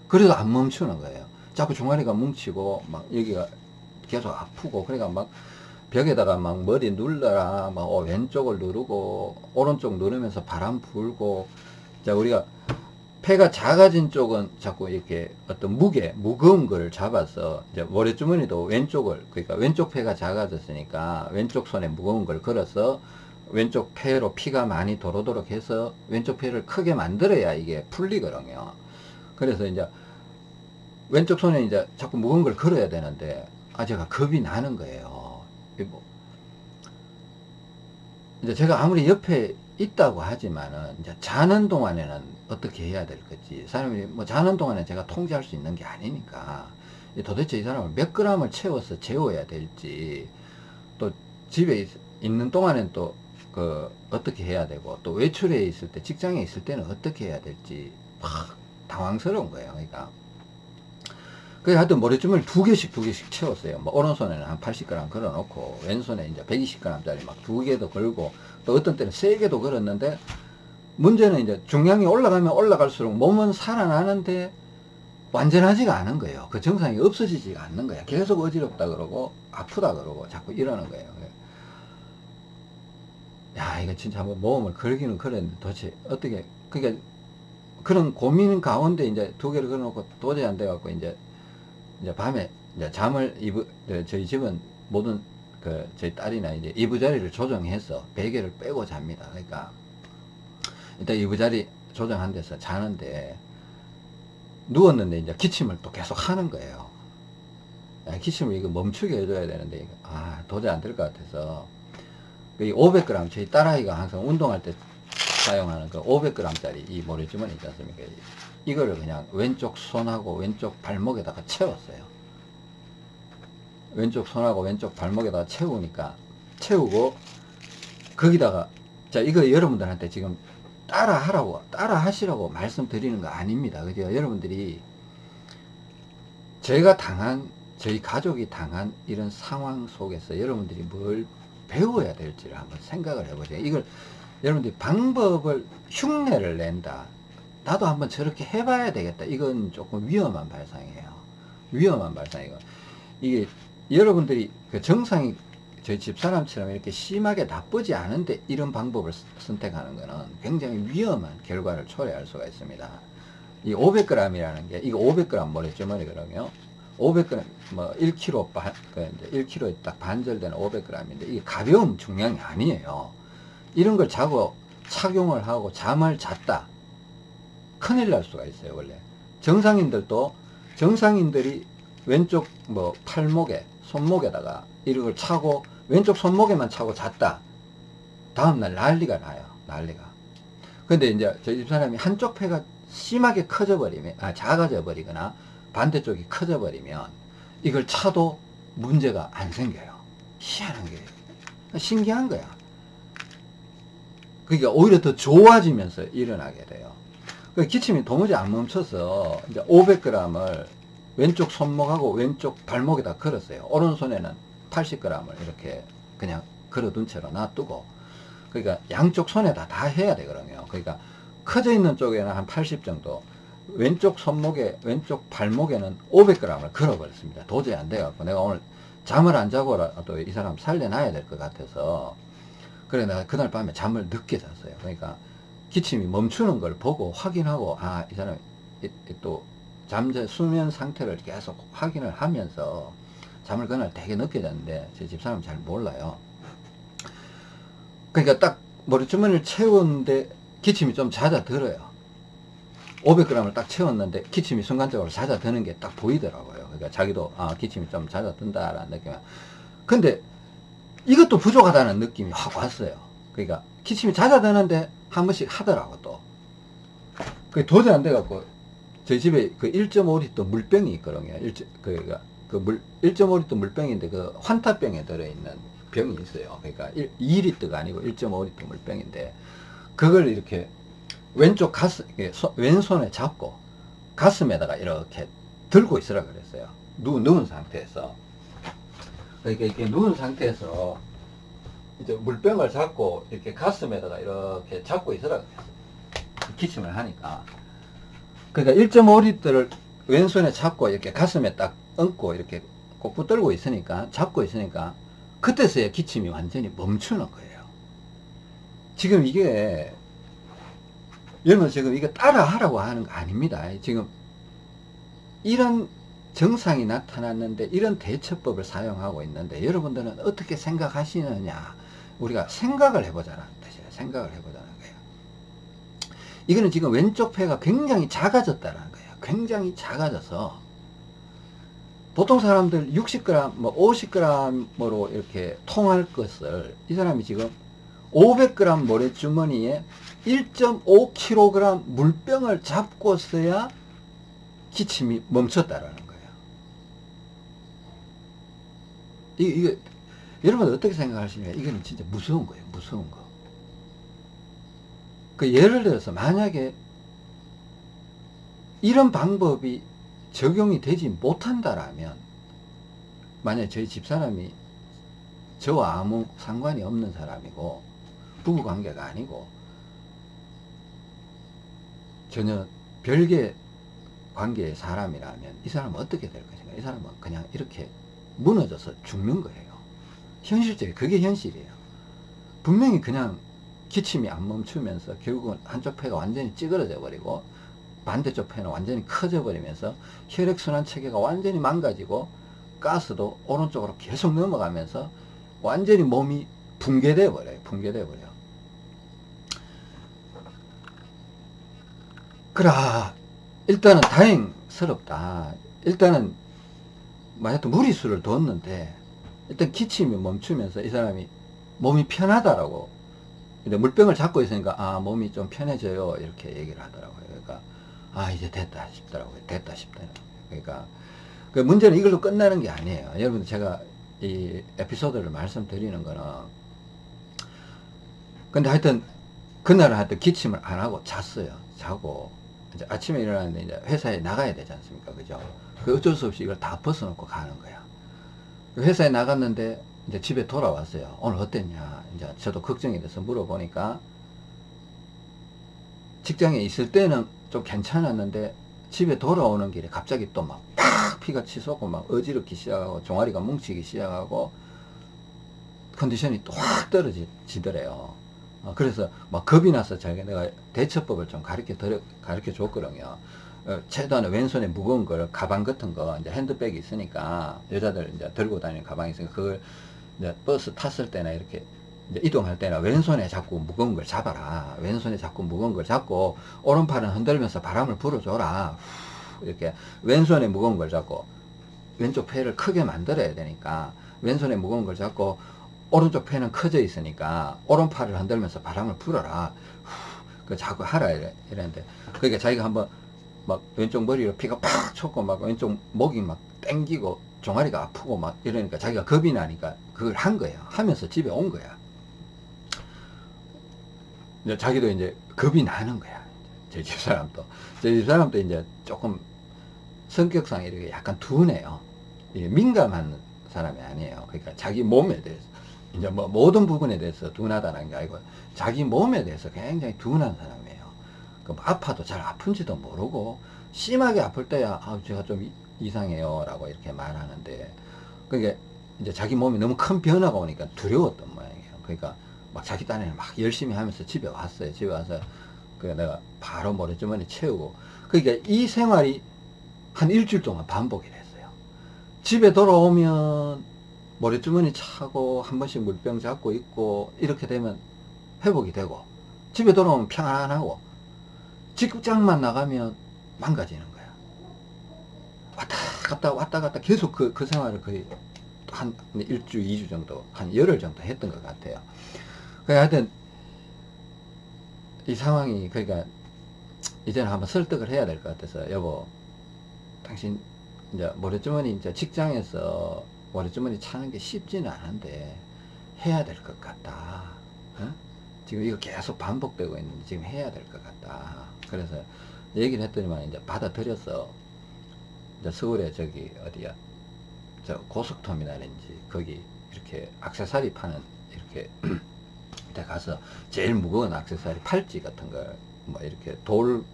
그래도 안 멈추는 거예요. 자꾸 종아리가 뭉치고 막 여기가 계속 아프고 그러니까 막 벽에다가 막 머리 눌러라 막 어, 왼쪽을 누르고 오른쪽 누르면서 바람 불고 자 우리가 폐가 작아진 쪽은 자꾸 이렇게 어떤 무게 무거운 걸 잡아서 이제 모래주머니도 왼쪽을 그러니까 왼쪽 폐가 작아졌으니까 왼쪽 손에 무거운 걸 걸어서 왼쪽 폐로 피가 많이 도로도록 해서 왼쪽 폐를 크게 만들어야 이게 풀리거든요. 그래서 이제 왼쪽 손에 이제 자꾸 무거운 걸 걸어야 되는데 아 제가 겁이 나는 거예요. 뭐 이제 제가 아무리 옆에 있다고 하지만은 이제 자는 동안에는 어떻게 해야 될 건지 사람이 뭐 자는 동안에 제가 통제할 수 있는 게 아니니까 도대체 이 사람을 몇 그램을 채워서 재워야 될지 또 집에 있, 있는 동안엔 또 그 어떻게 해야 되고 또 외출해 있을 때 직장에 있을 때는 어떻게 해야 될지 막 당황스러운 거예요 그러니까 그래 하여튼 머리주머니 두 개씩 두 개씩 채웠어요 뭐 오른손에는 한 80g 걸어 놓고 왼손에 이제 120g 짜리 막 두 개도 걸고 또 어떤 때는 세 개도 걸었는데 문제는 이제 중량이 올라가면 올라갈수록 몸은 살아나는데 완전하지가 않은 거예요. 그 정상이 없어지지가 않는 거야. 계속 어지럽다 그러고 아프다 그러고 자꾸 이러는 거예요. 야 이거 진짜 한번 모험을 걸기는 그랬는데 도대체 어떻게 그러니까 그런 고민 가운데 이제 두 개를 걸어놓고 도저히 안 돼갖고 이제 이제 밤에 이제 잠을 이부 네, 저희 집은 모든 그 저희 딸이나 이제 이부자리를 조정해서 베개를 빼고 잡니다. 그러니까 일단 이부자리 조정한 데서 자는데 누웠는데 이제 기침을 또 계속 하는 거예요. 아, 기침을 이거 멈추게 해줘야 되는데 아 도저히 안 될 것 같아서 이 500g 저희 딸아이가 항상 운동할 때 사용하는 그 500g짜리 이 모래주머니 있지 않습니까? 이거를 그냥 왼쪽 손하고 왼쪽 발목에다가 채웠어요. 왼쪽 손하고 왼쪽 발목에다가 채우니까 채우고 거기다가 자 이거 여러분들한테 지금 따라 하라고 따라 하시라고 말씀드리는 거 아닙니다. 그죠? 여러분들이 저희가 당한 저희 가족이 당한 이런 상황 속에서 여러분들이 뭘 배워야 될지를 한번 생각을 해보세요. 이걸 여러분들이 방법을 흉내를 낸다. 나도 한번 저렇게 해봐야 되겠다. 이건 조금 위험한 발상이에요. 위험한 발상이고 이게 여러분들이 그 정상이 저희 집사람처럼 이렇게 심하게 나쁘지 않은데 이런 방법을 선택하는 것은 굉장히 위험한 결과를 초래할 수가 있습니다. 이 500g이라는 게 이거 500g 모래주머니거든요. 500g 뭐 1kg 반, 그 이제 1kg에 딱 반절되는 500g인데 이게 가벼운 중량이 아니에요. 이런 걸 자고 착용을 하고 잠을 잤다. 큰일 날 수가 있어요, 원래. 정상인들도 정상인들이 왼쪽 뭐 팔목에 손목에다가 이런 걸 차고 왼쪽 손목에만 차고 잤다. 다음날 난리가 나요. 난리가. 근데 이제 저희 집사람이 한쪽 폐가 심하게 커져 버리면, 아, 작아져 버리거나 반대쪽이 커져 버리면 이걸 차도 문제가 안 생겨요. 희한한 게. 신기한 거야. 그러니까 오히려 더 좋아지면서 일어나게 돼요. 그 기침이 도무지 안 멈춰서 이제 500g을 왼쪽 손목하고 왼쪽 발목에다 걸었어요. 오른손에는 80g을 이렇게 그냥 걸어둔 채로 놔두고 그러니까 양쪽 손에다 다 해야 되거든요. 그러니까 커져 있는 쪽에는 한 80 정도 왼쪽 손목에 왼쪽 발목에는 500g을 걸어버렸습니다. 도저히 안 돼갖고 내가 오늘 잠을 안 자고라도 이 사람 살려놔야 될 것 같아서 그래 내가 그날 밤에 잠을 늦게 잤어요. 그러니까 기침이 멈추는 걸 보고 확인하고 아 이 사람이 또 잠재 수면 상태를 계속 확인을 하면서 잠을 그날 되게 늦게 잤는데 제 집사람은 잘 몰라요. 그러니까 딱 머리주머니를 채웠는데 기침이 좀 잦아들어요. 500g을 딱 채웠는데 기침이 순간적으로 잦아드는 게 딱 보이더라고요. 그러니까 자기도 아 기침이 좀 잦아든다라는 느낌. 근데 이것도 부족하다는 느낌이 확 왔어요. 그러니까 기침이 잦아드는데 한 번씩 하더라고 또. 그 도저히 안 돼갖고 저희 집에 그 1.5리터 물병이 있거든요. 1, 그러니까 그 물, 1.5리터 물병인데 그 환타병에 들어있는 병이 있어요. 그러니까 1, 2리터가 아니고 1.5리터 물병인데 그걸 이렇게 왼쪽 가슴, 왼손에 잡고 가슴에다가 이렇게 들고 있으라 그랬어요. 누, 누운 상태에서. 그러니까 이렇게 누운 상태에서 이제 물병을 잡고 이렇게 가슴에다가 이렇게 잡고 있으라 그랬어요. 기침을 하니까. 그러니까 1.5리터를 왼손에 잡고 이렇게 가슴에 딱 얹고 이렇게 꼭 붙들고 있으니까, 잡고 있으니까, 그때서야 기침이 완전히 멈추는 거예요. 지금 이게 여러분 지금 이거 따라 하라고 하는 거 아닙니다. 지금 이런 정상이 나타났는데 이런 대처법을 사용하고 있는데 여러분들은 어떻게 생각하시느냐 우리가 생각을 해보자는 뜻이에요. 생각을 해보자는 거예요. 이거는 지금 왼쪽 폐가 굉장히 작아졌다는 거예요. 굉장히 작아져서 보통 사람들 60g, 뭐 50g으로 이렇게 통할 것을 이 사람이 지금 500g 모래주머니에 1.5kg 물병을 잡고 써야 기침이 멈췄다라는 거예요. 이, 이거, 여러분 어떻게 생각하시냐면, 이거는 진짜 무서운 거예요. 무서운 거. 그 예를 들어서 만약에 이런 방법이 적용이 되지 못한다라면, 만약에 저희 집사람이 저와 아무 상관이 없는 사람이고, 부부 관계가 아니고, 전혀 별개 관계의 사람이라면 이 사람은 어떻게 될 것인가? 이 사람은 그냥 이렇게 무너져서 죽는 거예요. 현실적이 그게 현실이에요. 분명히 그냥 기침이 안 멈추면서 결국은 한쪽 폐가 완전히 찌그러져 버리고 반대쪽 폐는 완전히 커져 버리면서 혈액순환 체계가 완전히 망가지고 가스도 오른쪽으로 계속 넘어가면서 완전히 몸이 붕괴돼 버려요. 붕괴돼 버려. 그라 일단은 다행스럽다. 일단은 뭐 하여튼 무리수를 뒀는데 일단 기침이 멈추면서 이 사람이 몸이 편하다라고. 근데 물병을 잡고 있으니까 아 몸이 좀 편해져요. 이렇게 얘기를 하더라고요. 그러니까 아 이제 됐다 싶더라고요. 됐다 싶더라고요. 그러니까 그 문제는 이걸로 끝나는 게 아니에요. 여러분 제가 이 에피소드를 말씀드리는 거는 근데 하여튼 그날은 하여튼 기침을 안 하고 잤어요. 자고 이제 아침에 일어났는데 이제 회사에 나가야 되지 않습니까 그죠 그 어쩔 수 없이 이걸 다 벗어놓고 가는 거야 그 회사에 나갔는데 이제 집에 돌아왔어요. 오늘 어땠냐? 이제 저도 걱정이 돼서 물어보니까 직장에 있을 때는 좀 괜찮았는데 집에 돌아오는 길에 갑자기 또 막 팍 피가 치솟고 막 어지럽기 시작하고 종아리가 뭉치기 시작하고 컨디션이 또 확 떨어지더래요. 어, 그래서 막 겁이 나서 자기가 내가 대처법을 좀 가르쳐 드려, 가르쳐 줬거든요. 어, 최소한 왼손에 무거운 걸 가방 같은 거 이제 핸드백이 있으니까 여자들 이제 들고 다니는 가방이 있으니까 그걸 이제 버스 탔을 때나 이렇게 이동할 때나 왼손에 자꾸 무거운 걸 잡아라 왼손에 자꾸 무거운 걸 잡고 오른팔은 흔들면서 바람을 불어줘라 이렇게 왼손에 무거운 걸 잡고 왼쪽 폐를 크게 만들어야 되니까 왼손에 무거운 걸 잡고 오른쪽 폐는 커져 있으니까 오른팔을 흔들면서 바람을 불어라 그 자꾸 하라 이랬는데 그러니까 자기가 한번 막 왼쪽 머리로 피가 팍 쳤고 막 왼쪽 목이 막 땡기고 종아리가 아프고 막 이러니까 자기가 겁이 나니까 그걸 한 거야. 하면서 집에 온 거야. 이제 자기도 이제 겁이 나는 거야. 제 집사람도. 제 집사람도 이제 조금 성격상 이렇게 약간 둔해요. 민감한 사람이 아니에요. 그러니까 자기 몸에 대해서. 이제 뭐 모든 부분에 대해서 둔하다는 게 아니고 자기 몸에 대해서 굉장히 둔한 사람이에요. 그 아파도 잘 아픈지도 모르고 심하게 아플 때야 아 제가 좀 이상해요 라고 이렇게 말하는데 그게 이제 자기 몸이 너무 큰 변화가 오니까 두려웠던 모양이에요. 그러니까 막 자기 딴에는 막 열심히 하면서 집에 왔어요. 집에 와서 그 내가 바로 모래주머니 채우고 그러니까 이 생활이 한 일주일 동안 반복이 됐어요. 집에 돌아오면 모래주머니 차고 한 번씩 물병 잡고 있고 이렇게 되면 회복이 되고 집에 돌아오면 평안하고 직장만 나가면 망가지는 거야. 왔다 갔다 왔다 갔다 계속 그, 그 생활을 거의 한 일주, 이주 정도, 한 열흘 정도 했던 것 같아요. 그 하여튼, 이 상황이, 그러니까, 이제는 한번 설득을 해야 될 것 같아서, 여보, 당신, 이제, 모래주머니, 이제 직장에서 모래주머니 차는 게 쉽지는 않은데, 해야 될 것 같다. 어? 지금 이거 계속 반복되고 있는데, 지금 해야 될 것 같다. 그래서 얘기를 했더니만 이제 받아들여서 이제 서울에 저기 어디야 저 고속터미널인지 거기 이렇게 악세사리 파는 이렇게 [clears throat] 데 가서 제일 무거운 악세사리 팔찌 같은 걸 뭐 이렇게 돌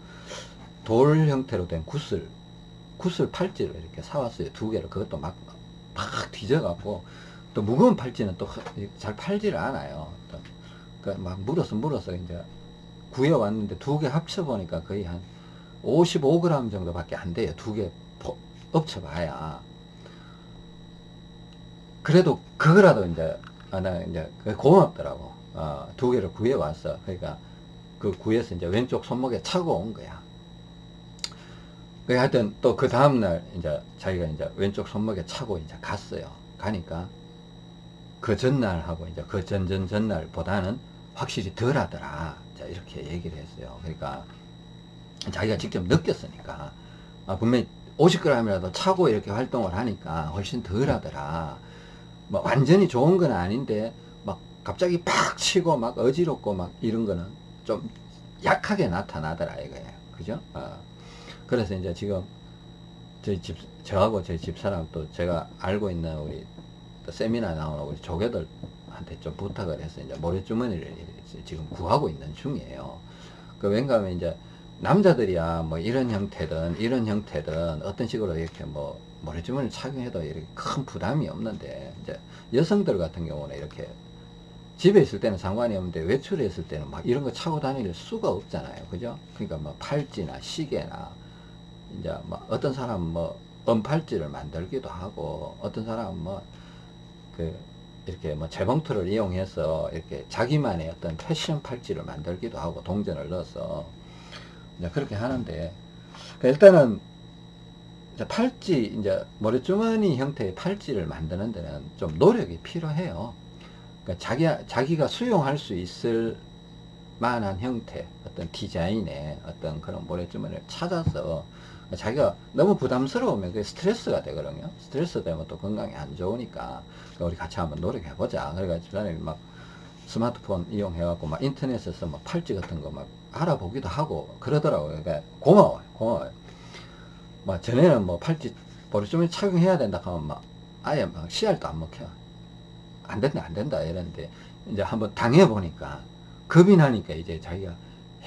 돌 형태로 된 굿을 굿을 팔찌를 이렇게 사왔어요 두 개를 그것도 막 막 뒤져갖고 또 무거운 팔찌는 또 잘 팔지를 않아요 그막 물어서 물어서 이제 구해왔는데 두 개 합쳐보니까 거의 한 55g 정도밖에 안 돼요. 두 개 엎쳐봐야. 그래도 그거라도 이제, 아, 나 이제 고맙더라고. 어, 두 개를 구해왔어. 그러니까 그 구해서 이제 왼쪽 손목에 차고 온 거야. 그 하여튼 또 그 다음날 이제 자기가 이제 왼쪽 손목에 차고 이제 갔어요. 가니까 그 전날하고 이제 그 전전 전날보다는 확실히 덜 하더라. 자, 이렇게 얘기를 했어요. 그러니까 자기가 직접 느꼈으니까 아, 분명히 50g이라도 차고 이렇게 활동을 하니까 훨씬 덜 하더라. 뭐 완전히 좋은 건 아닌데 막 갑자기 팍 치고 막 어지럽고 막 이런 거는 좀 약하게 나타나더라 이거예요. 그죠? 어. 그래서 이제 지금 저희 집 저하고 저희 집사람 또 제가 알고 있는 우리 세미나 나오는 우리 조개들한테 좀 부탁을 해서 이제 모래주머니를 지금 구하고 있는 중이에요. 그 왠가 하면 이제 남자들이야 뭐 이런 형태든 이런 형태든 어떤 식으로 이렇게 뭐 모래주머니를 착용해도 이렇게 큰 부담이 없는데 이제 여성들 같은 경우는 이렇게 집에 있을 때는 상관이 없는데 외출에 있을 때는 막 이런 거 차고 다닐 수가 없잖아요. 그죠? 그러니까 뭐 팔찌나 시계나 이제 뭐 어떤 사람은 뭐 은팔찌를 만들기도 하고 어떤 사람은 뭐그 이렇게 뭐 재봉틀을 이용해서 이렇게 자기만의 어떤 패션 팔찌를 만들기도 하고 동전을 넣어서 이제 그렇게 하는데 그 일단은 이제 팔찌 이제 머리주머니 형태의 팔찌를 만드는 데는 좀 노력이 필요해요. 그러니까 자기 자기가 수용할 수 있을 만한 형태, 어떤 디자인의 어떤 그런 모래주머니를 찾아서 자기가 너무 부담스러우면 그게 스트레스가 되거든요. 스트레스 되면 또 건강에 안 좋으니까 그러니까 우리 같이 한번 노력해 보자. 그래가지고 집사람이 막 스마트폰 이용해갖고 막 인터넷에서 막 팔찌 같은 거 막 알아보기도 하고 그러더라고요. 그러니까 고마워요. 고마워요. 막 전에는 뭐 팔찌 머리주머니 착용해야 된다 하면 막 아예 막 씨알도 안 먹혀. 안 된다, 안 된다 이랬는데 이제 한번 당해보니까 겁이 나니까 이제 자기가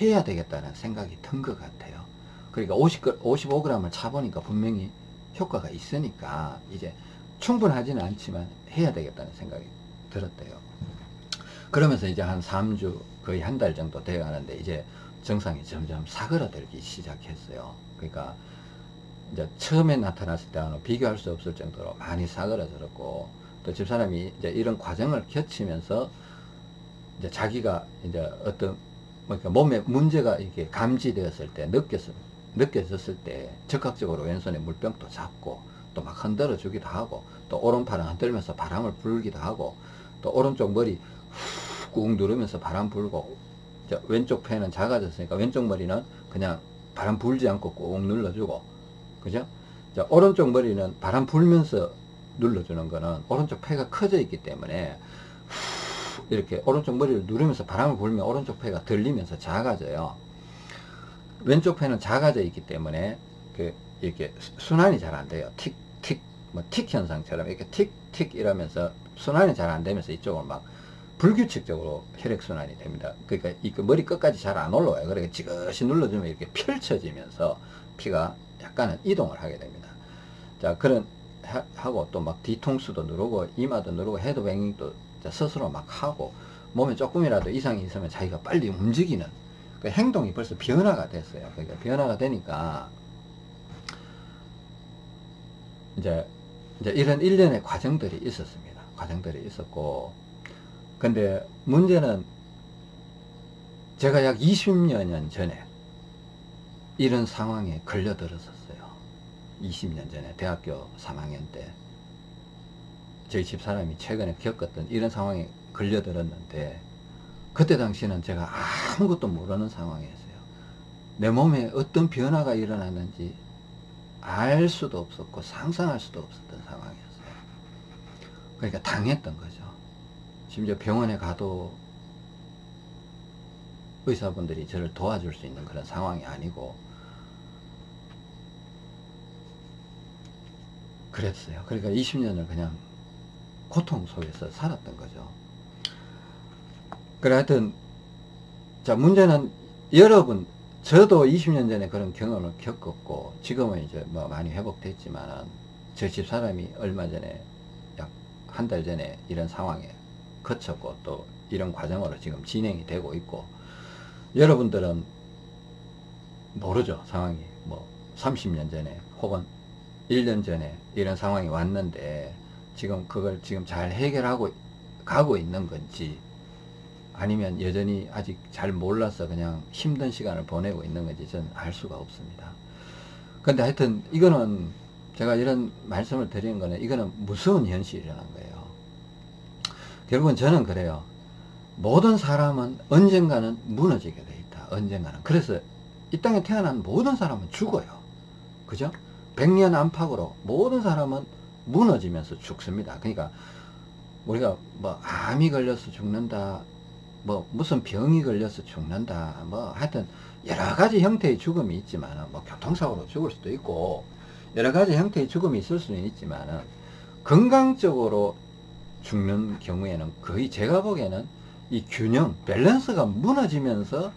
해야 되겠다는 생각이 든 것 같아요. 그러니까 50, 55g을 차보니까 분명히 효과가 있으니까 이제 충분하지는 않지만 해야 되겠다는 생각이 들었대요. 그러면서 이제 한 3주 거의 한 달 정도 되어 가는데 이제 증상이 점점 사그라들기 시작했어요. 그러니까 이제 처음에 나타났을 때와는 비교할 수 없을 정도로 많이 사그라들었고 또 집사람이 이제 이런 과정을 겪으면서 이제 자기가 이제 어떤 뭐 그러니까 몸에 문제가 이렇게 감지되었을 때 느꼈을 느껴졌을 때 적극적으로 왼손에 물병도 잡고 또 막 흔들어 주기도 하고 또 오른팔은 흔들면서 바람을 불기도 하고 또 오른쪽 머리 꾹 누르면서 바람 불고 왼쪽 폐는 작아졌으니까 왼쪽 머리는 그냥 바람 불지 않고 꾹 눌러주고 그죠? 자, 오른쪽 머리는 바람 불면서 눌러주는 거는 오른쪽 폐가 커져 있기 때문에 이렇게 오른쪽 머리를 누르면서 바람을 불면 오른쪽 폐가 들리면서 작아져요. 왼쪽 폐는 작아져 있기 때문에 그 이렇게 순환이 잘 안 돼요. 틱, 틱, 뭐 틱 현상처럼 이렇게 틱, 틱 이러면서 순환이 잘 안 되면서 이쪽으로 막 불규칙적으로 혈액순환이 됩니다. 그러니까 이그 머리 끝까지 잘 안 올라와요. 그러니까 지그시 눌러주면 이렇게 펼쳐지면서 피가 약간은 이동을 하게 됩니다. 자, 그런 하고 또 막 뒤통수도 누르고 이마도 누르고 헤드뱅잉도 스스로 막 하고 몸에 조금이라도 이상이 있으면 자기가 빨리 움직이는 그 행동이 벌써 변화가 됐어요. 그러니까 변화가 되니까 이제 이제 이런 일련의 과정들이 있었습니다. 과정들이 있었고 근데 문제는 제가 약 20여 전에 이런 상황에 걸려들었었어요. 20년 전에 대학교 3학년 때 저희 집사람이 최근에 겪었던 이런 상황에 걸려들었는데 그때 당시는 제가 아무것도 모르는 상황이었어요. 내 몸에 어떤 변화가 일어났는지 알 수도 없었고 상상할 수도 없었던 상황이었어요. 그러니까 당했던 거죠. 심지어 병원에 가도 의사분들이 저를 도와줄 수 있는 그런 상황이 아니고 그랬어요. 그러니까 20년을 그냥 고통 속에서 살았던 거죠. 그래 하여튼 자 문제는 여러분 저도 20년 전에 그런 경험을 겪었고 지금은 이제 뭐 많이 회복됐지만 저 집 사람이 얼마 전에 약 한 달 전에 이런 상황에 거쳤고 또 이런 과정으로 지금 진행이 되고 있고 여러분들은 모르죠 상황이. 뭐 30년 전에 혹은 1년 전에 이런 상황이 왔는데 지금 그걸 지금 잘 해결하고 가고 있는 건지 아니면 여전히 아직 잘 몰라서 그냥 힘든 시간을 보내고 있는 건지 저는 알 수가 없습니다. 근데 하여튼 이거는 제가 이런 말씀을 드리는 거는 이거는 무서운 현실이라는 거예요. 결국은 저는 그래요. 모든 사람은 언젠가는 무너지게 돼 있다. 언젠가는. 그래서 이 땅에 태어난 모든 사람은 죽어요. 그죠? 백년 안팎으로 모든 사람은 무너지면서 죽습니다. 그러니까 우리가 뭐 암이 걸려서 죽는다, 뭐 무슨 병이 걸려서 죽는다, 뭐 하여튼 여러 가지 형태의 죽음이 있지만 뭐 교통사고로 죽을 수도 있고 여러 가지 형태의 죽음이 있을 수는 있지만 건강적으로 죽는 경우에는 거의 제가 보기에는 이 균형, 밸런스가 무너지면서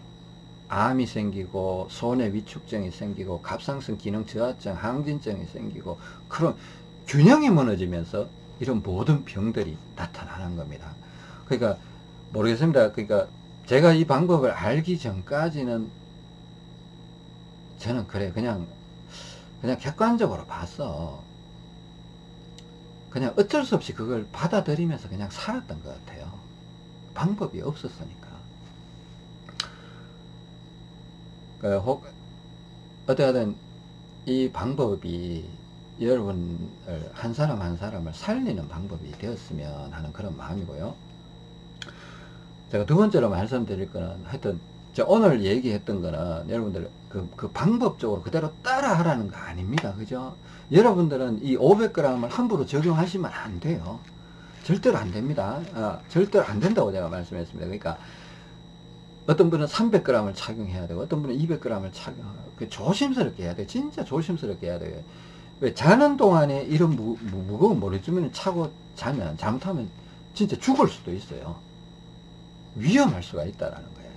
암이 생기고 손의 위축증이 생기고 갑상선 기능 저하증, 항진증이 생기고 그런 균형이 무너지면서 이런 모든 병들이 나타나는 겁니다. 그러니까 모르겠습니다. 그러니까 제가 이 방법을 알기 전까지는 저는 그래 그냥 그냥 객관적으로 봤어. 그냥 어쩔 수 없이 그걸 받아들이면서 그냥 살았던 것 같아요. 방법이 없었으니까. 그 혹, 어떻게든 이 방법이 여러분을 한 사람 한 사람을 살리는 방법이 되었으면 하는 그런 마음이고요. 제가 두 번째로 말씀드릴 거는 하여튼 저 오늘 얘기했던 거는 여러분들 그, 그 방법적으로 그대로 따라 하라는 거 아닙니다. 그죠? 여러분들은 이 500g을 함부로 적용하시면 안 돼요. 절대로 안 됩니다. 아, 절대로 안 된다고 제가 말씀했습니다. 그러니까 어떤 분은 300g을 착용해야 되고 어떤 분은 200g을 착용하고 그 조심스럽게 해야 돼. 진짜 조심스럽게 해야 돼요. 왜 자는 동안에 이런 무, 무, 무거운 모래주머니 차고 자면 잘못하면 진짜 죽을 수도 있어요. 위험할 수가 있다라는 거예요.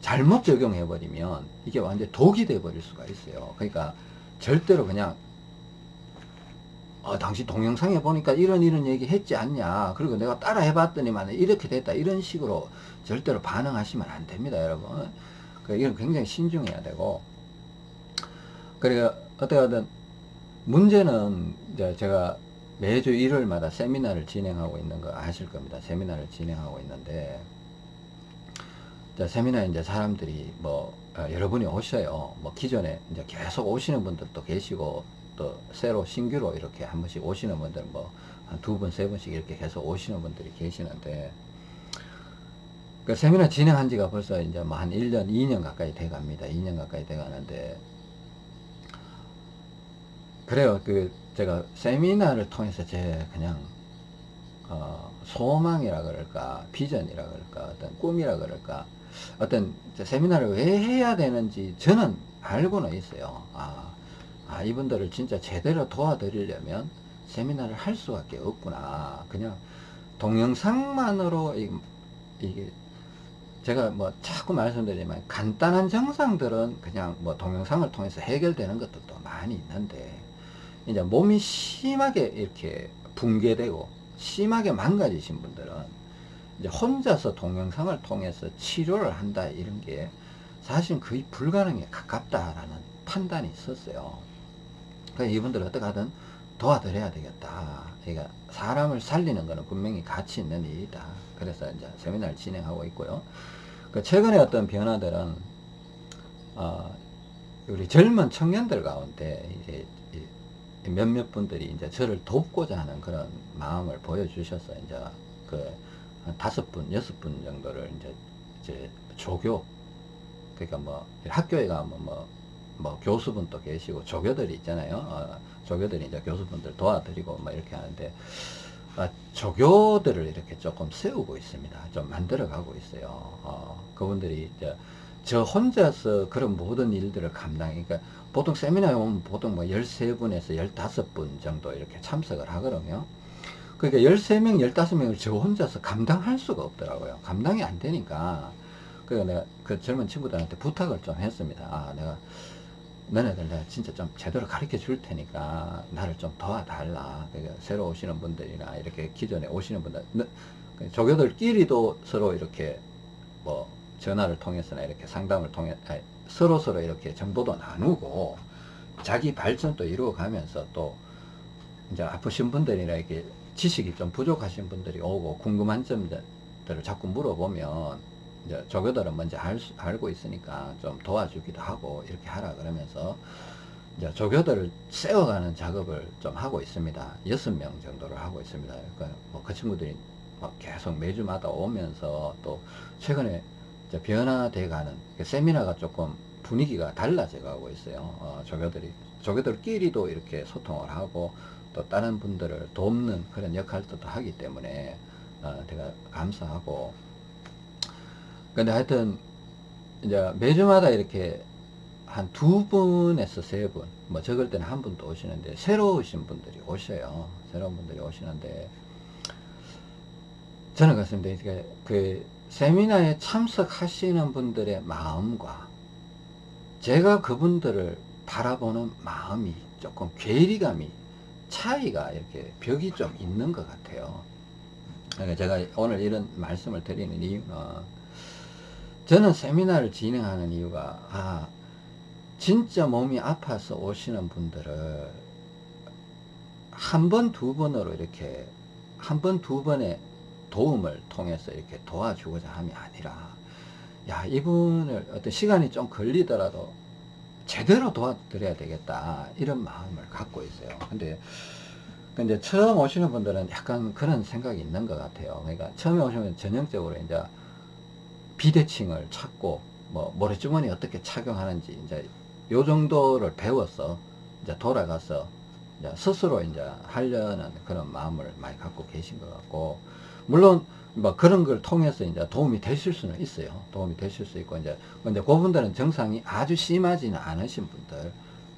잘못 적용해 버리면 이게 완전 독이 돼 버릴 수가 있어요. 그러니까 절대로 그냥 어, 당신 동영상에 보니까 이런 이런 얘기 했지 않냐. 그리고 내가 따라 해봤더니만 이렇게 됐다. 이런 식으로 절대로 반응하시면 안 됩니다 여러분. 그 이건 굉장히 신중해야 되고. 그리고 어떻게 하든 문제는 이제 제가 매주 일요일마다 세미나를 진행하고 있는 거 아실 겁니다. 세미나를 진행하고 있는데 자, 세미나에 이제 사람들이 뭐 어, 여러분이 오셔요 뭐 기존에 이제 계속 오시는 분들도 계시고 또 새로 신규로 이렇게 한 번씩 오시는 분들 뭐 한 두 번, 세 번씩 이렇게 계속 오시는 분들이 계시는데 그 세미나 진행한 지가 벌써 이제 뭐 한 1년, 2년 가까이 돼 갑니다. 2년 가까이 돼 가는데 그래요. 그 제가 세미나를 통해서 제 그냥 어 소망이라 그럴까, 비전이라 그럴까, 어떤 꿈이라 그럴까, 어떤 세미나를 왜 해야 되는지 저는 알고는 있어요. 아, 아, 이분들을 진짜 제대로 도와드리려면 세미나를 할 수밖에 없구나. 그냥 동영상만으로 이, 이게 제가 뭐 자꾸 말씀드리지만 간단한 증상들은 그냥 뭐 동영상을 통해서 해결되는 것들도 많이 있는데 이제 몸이 심하게 이렇게 붕괴되고 심하게 망가지신 분들은 이제 혼자서 동영상을 통해서 치료를 한다 이런 게 사실 거의 불가능에 가깝다라는 판단이 있었어요. 그러니까 이분들 어떻게 하든 도와드려야 되겠다. 그러니까 사람을 살리는 것은 분명히 가치 있는 일이다. 그래서 이제 세미나를 진행하고 있고요. 그 최근에 어떤 변화들은 어, 우리 젊은 청년들 가운데 이제 몇몇 분들이 이제 저를 돕고자 하는 그런 마음을 보여주셔서 이제 그 한 다섯 분, 여섯 분 정도를 이제 이제 조교 그러니까 뭐 학교에 가면 뭐, 뭐 교수분도 계시고 조교들이 있잖아요. 어, 조교들이 이제 교수분들 도와드리고 뭐 이렇게 하는데 아, 조교들을 이렇게 조금 세우고 있습니다. 좀 만들어 가고 있어요. 어, 그분들이 이제 저 혼자서 그런 모든 일들을 감당, 그러니까 보통 세미나에 오면 보통 뭐 13분에서 15분 정도 이렇게 참석을 하거든요. 그러니까 13명, 15명을 저 혼자서 감당할 수가 없더라고요. 감당이 안 되니까. 그래서 내가 그 젊은 친구들한테 부탁을 좀 했습니다. 아, 내가 너네들 내가 진짜 좀 제대로 가르쳐 줄 테니까 나를 좀 도와달라. 그러니까 새로 오시는 분들이나 이렇게 기존에 오시는 분들, 그 조교들끼리도 서로 이렇게 뭐 전화를 통해서나 이렇게 상담을 통해 아니, 서로 서로 이렇게 정보도 나누고 자기 발전도 이루어가면서 또 이제 아프신 분들이나 이렇게 지식이 좀 부족하신 분들이 오고 궁금한 점들을 자꾸 물어보면 이제 조교들은 먼저 알 수, 알고 있으니까 좀 도와주기도 하고 이렇게 하라 그러면서 이제 조교들을 세워가는 작업을 좀 하고 있습니다. 여섯 명 정도를 하고 있습니다. 그러니까 뭐 그 친구들이 막 계속 매주마다 오면서 또 최근에 변화돼 가는 그 세미나가 조금 분위기가 달라져 가고 있어요. 어, 조교들이 조교들끼리도 이렇게 소통을 하고 또 다른 분들을 돕는 그런 역할도 하기 때문에 어, 제가 감사하고 근데 하여튼 이제 매주마다 이렇게 한 두 분에서 세 분, 뭐 적을 때는 한 분도 오시는데 새로 오신 분들이 오셔요. 새로운 분들이 오시는데 저는 그렇습니다. 그 세미나에 참석하시는 분들의 마음과 제가 그분들을 바라보는 마음이 조금 괴리감이 차이가 이렇게 벽이 좀 있는 것 같아요. 그러니까 제가 오늘 이런 말씀을 드리는 이유는 저는 세미나를 진행하는 이유가 아 진짜 몸이 아파서 오시는 분들을 한 번, 두 번으로 이렇게 한 번, 두 번의 도움을 통해서 이렇게 도와주고자 함이 아니라 야 이분을 어떤 시간이 좀 걸리더라도 제대로 도와드려야 되겠다 이런 마음을 갖고 있어요. 근데 근데 처음 오시는 분들은 약간 그런 생각이 있는 것 같아요. 그러니까 처음에 오시면 전형적으로 이제 비대칭을 찾고 뭐 모래주머니 어떻게 착용하는지 이제 요 정도를 배워서 이제 돌아가서 이제 스스로 이제 하려는 그런 마음을 많이 갖고 계신 것 같고 물론 뭐 그런 걸 통해서 이제 도움이 되실 수는 있어요. 도움이 되실 수 있고 이제 근데 그분들은 증상이 아주 심하지는 않으신 분들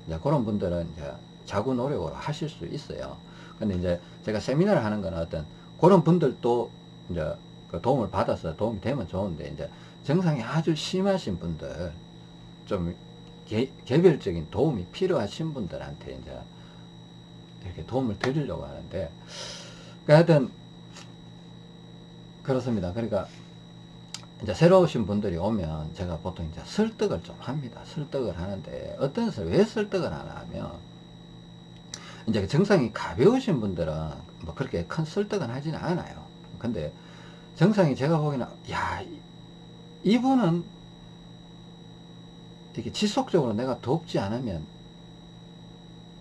이제 그런 분들은 이제 자구 노력을 하실 수 있어요. 근데 이제 제가 세미나를 하는 건 어떤 그런 분들도 이제 그 도움을 받아서 도움이 되면 좋은데 이제 증상이 아주 심하신 분들 좀 개, 개별적인 도움이 필요하신 분들한테 이제 이렇게 도움을 드리려고 하는데 그러니까 하여튼 그렇습니다. 그러니까 이제 새로 오신 분들이 오면 제가 보통 이제 설득을 좀 합니다. 설득을 하는데 어떤 설, 왜 설득을 하나 하면 이제 증상이 가벼우신 분들은 뭐 그렇게 큰 설득은 하지는 않아요. 근데 증상이 제가 보기에는 야 이분은 이렇게 지속적으로 내가 돕지 않으면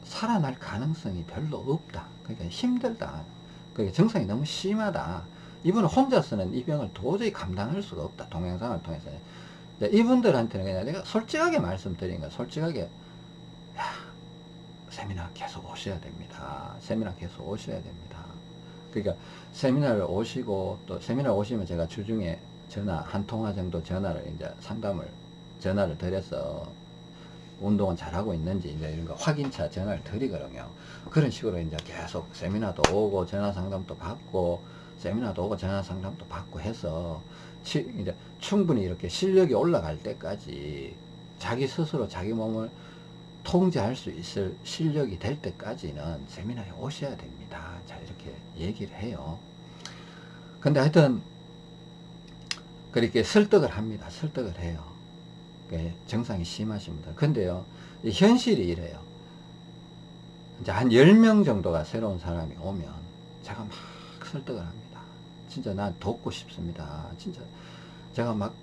살아날 가능성이 별로 없다. 그러니까 힘들다. 그러니까 증상이 너무 심하다. 이분은 혼자서는 이 병을 도저히 감당할 수가 없다. 동영상을 통해서. 이분들한테는 그냥 내가 솔직하게 말씀드린 거야. 솔직하게. 야, 세미나 계속 오셔야 됩니다. 세미나 계속 오셔야 됩니다. 그러니까 세미나를 오시고 또 세미나 오시면 제가 주중에 전화 한 통화 정도 전화를 이제 상담을 전화를 드려서 운동은 잘하고 있는지 이제 이런 거 확인차 전화를 드리거든요. 그런 식으로 이제 계속 세미나도 오고 전화 상담도 받고 세미나도 오고 전화 상담도 받고 해서 치, 이제 충분히 이렇게 실력이 올라갈 때까지 자기 스스로 자기 몸을 통제할 수 있을 실력이 될 때까지는 세미나에 오셔야 됩니다. 자 이렇게 얘기를 해요. 근데 하여튼 그렇게 설득을 합니다. 설득을 해요. 정상이 심하신 분들. 근데요, 현실이 이래요. 이제 한 10명 정도가 새로운 사람이 오면 제가 막 설득을 합니다. 진짜 난 돕고 싶습니다. 진짜 제가 막,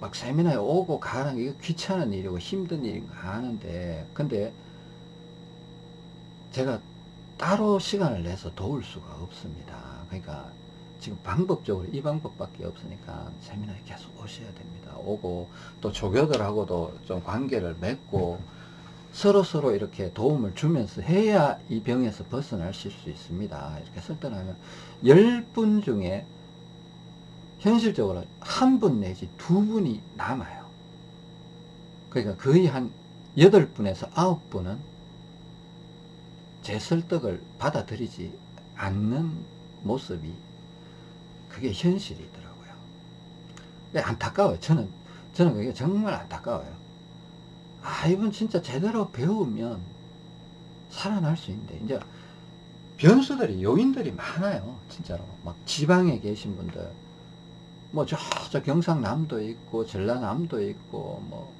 막 세미나에 오고 가는 게 귀찮은 일이고 힘든 일인 거 아는데, 근데 제가 따로 시간을 내서 도울 수가 없습니다. 그러니까 지금 방법적으로 이 방법밖에 없으니까 세미나에 계속 오셔야 됩니다. 오고 또 조교들하고도 좀 관계를 맺고 서로 서로 이렇게 도움을 주면서 해야 이 병에서 벗어나실 수 있습니다. 이렇게 설득하면 10분 중에 현실적으로 한 분 내지 두 분이 남아요. 그러니까 거의 한 8분에서 9분은 제 설득을 받아들이지 않는 모습이 그게 현실이더라고요. 안타까워요. 저는, 저는 그게 정말 안타까워요. 아, 이분 진짜 제대로 배우면 살아날 수 있는데, 이제 변수들이, 요인들이 많아요. 진짜로. 막 지방에 계신 분들, 뭐 저, 저 경상남도 있고, 전라남도 있고, 뭐,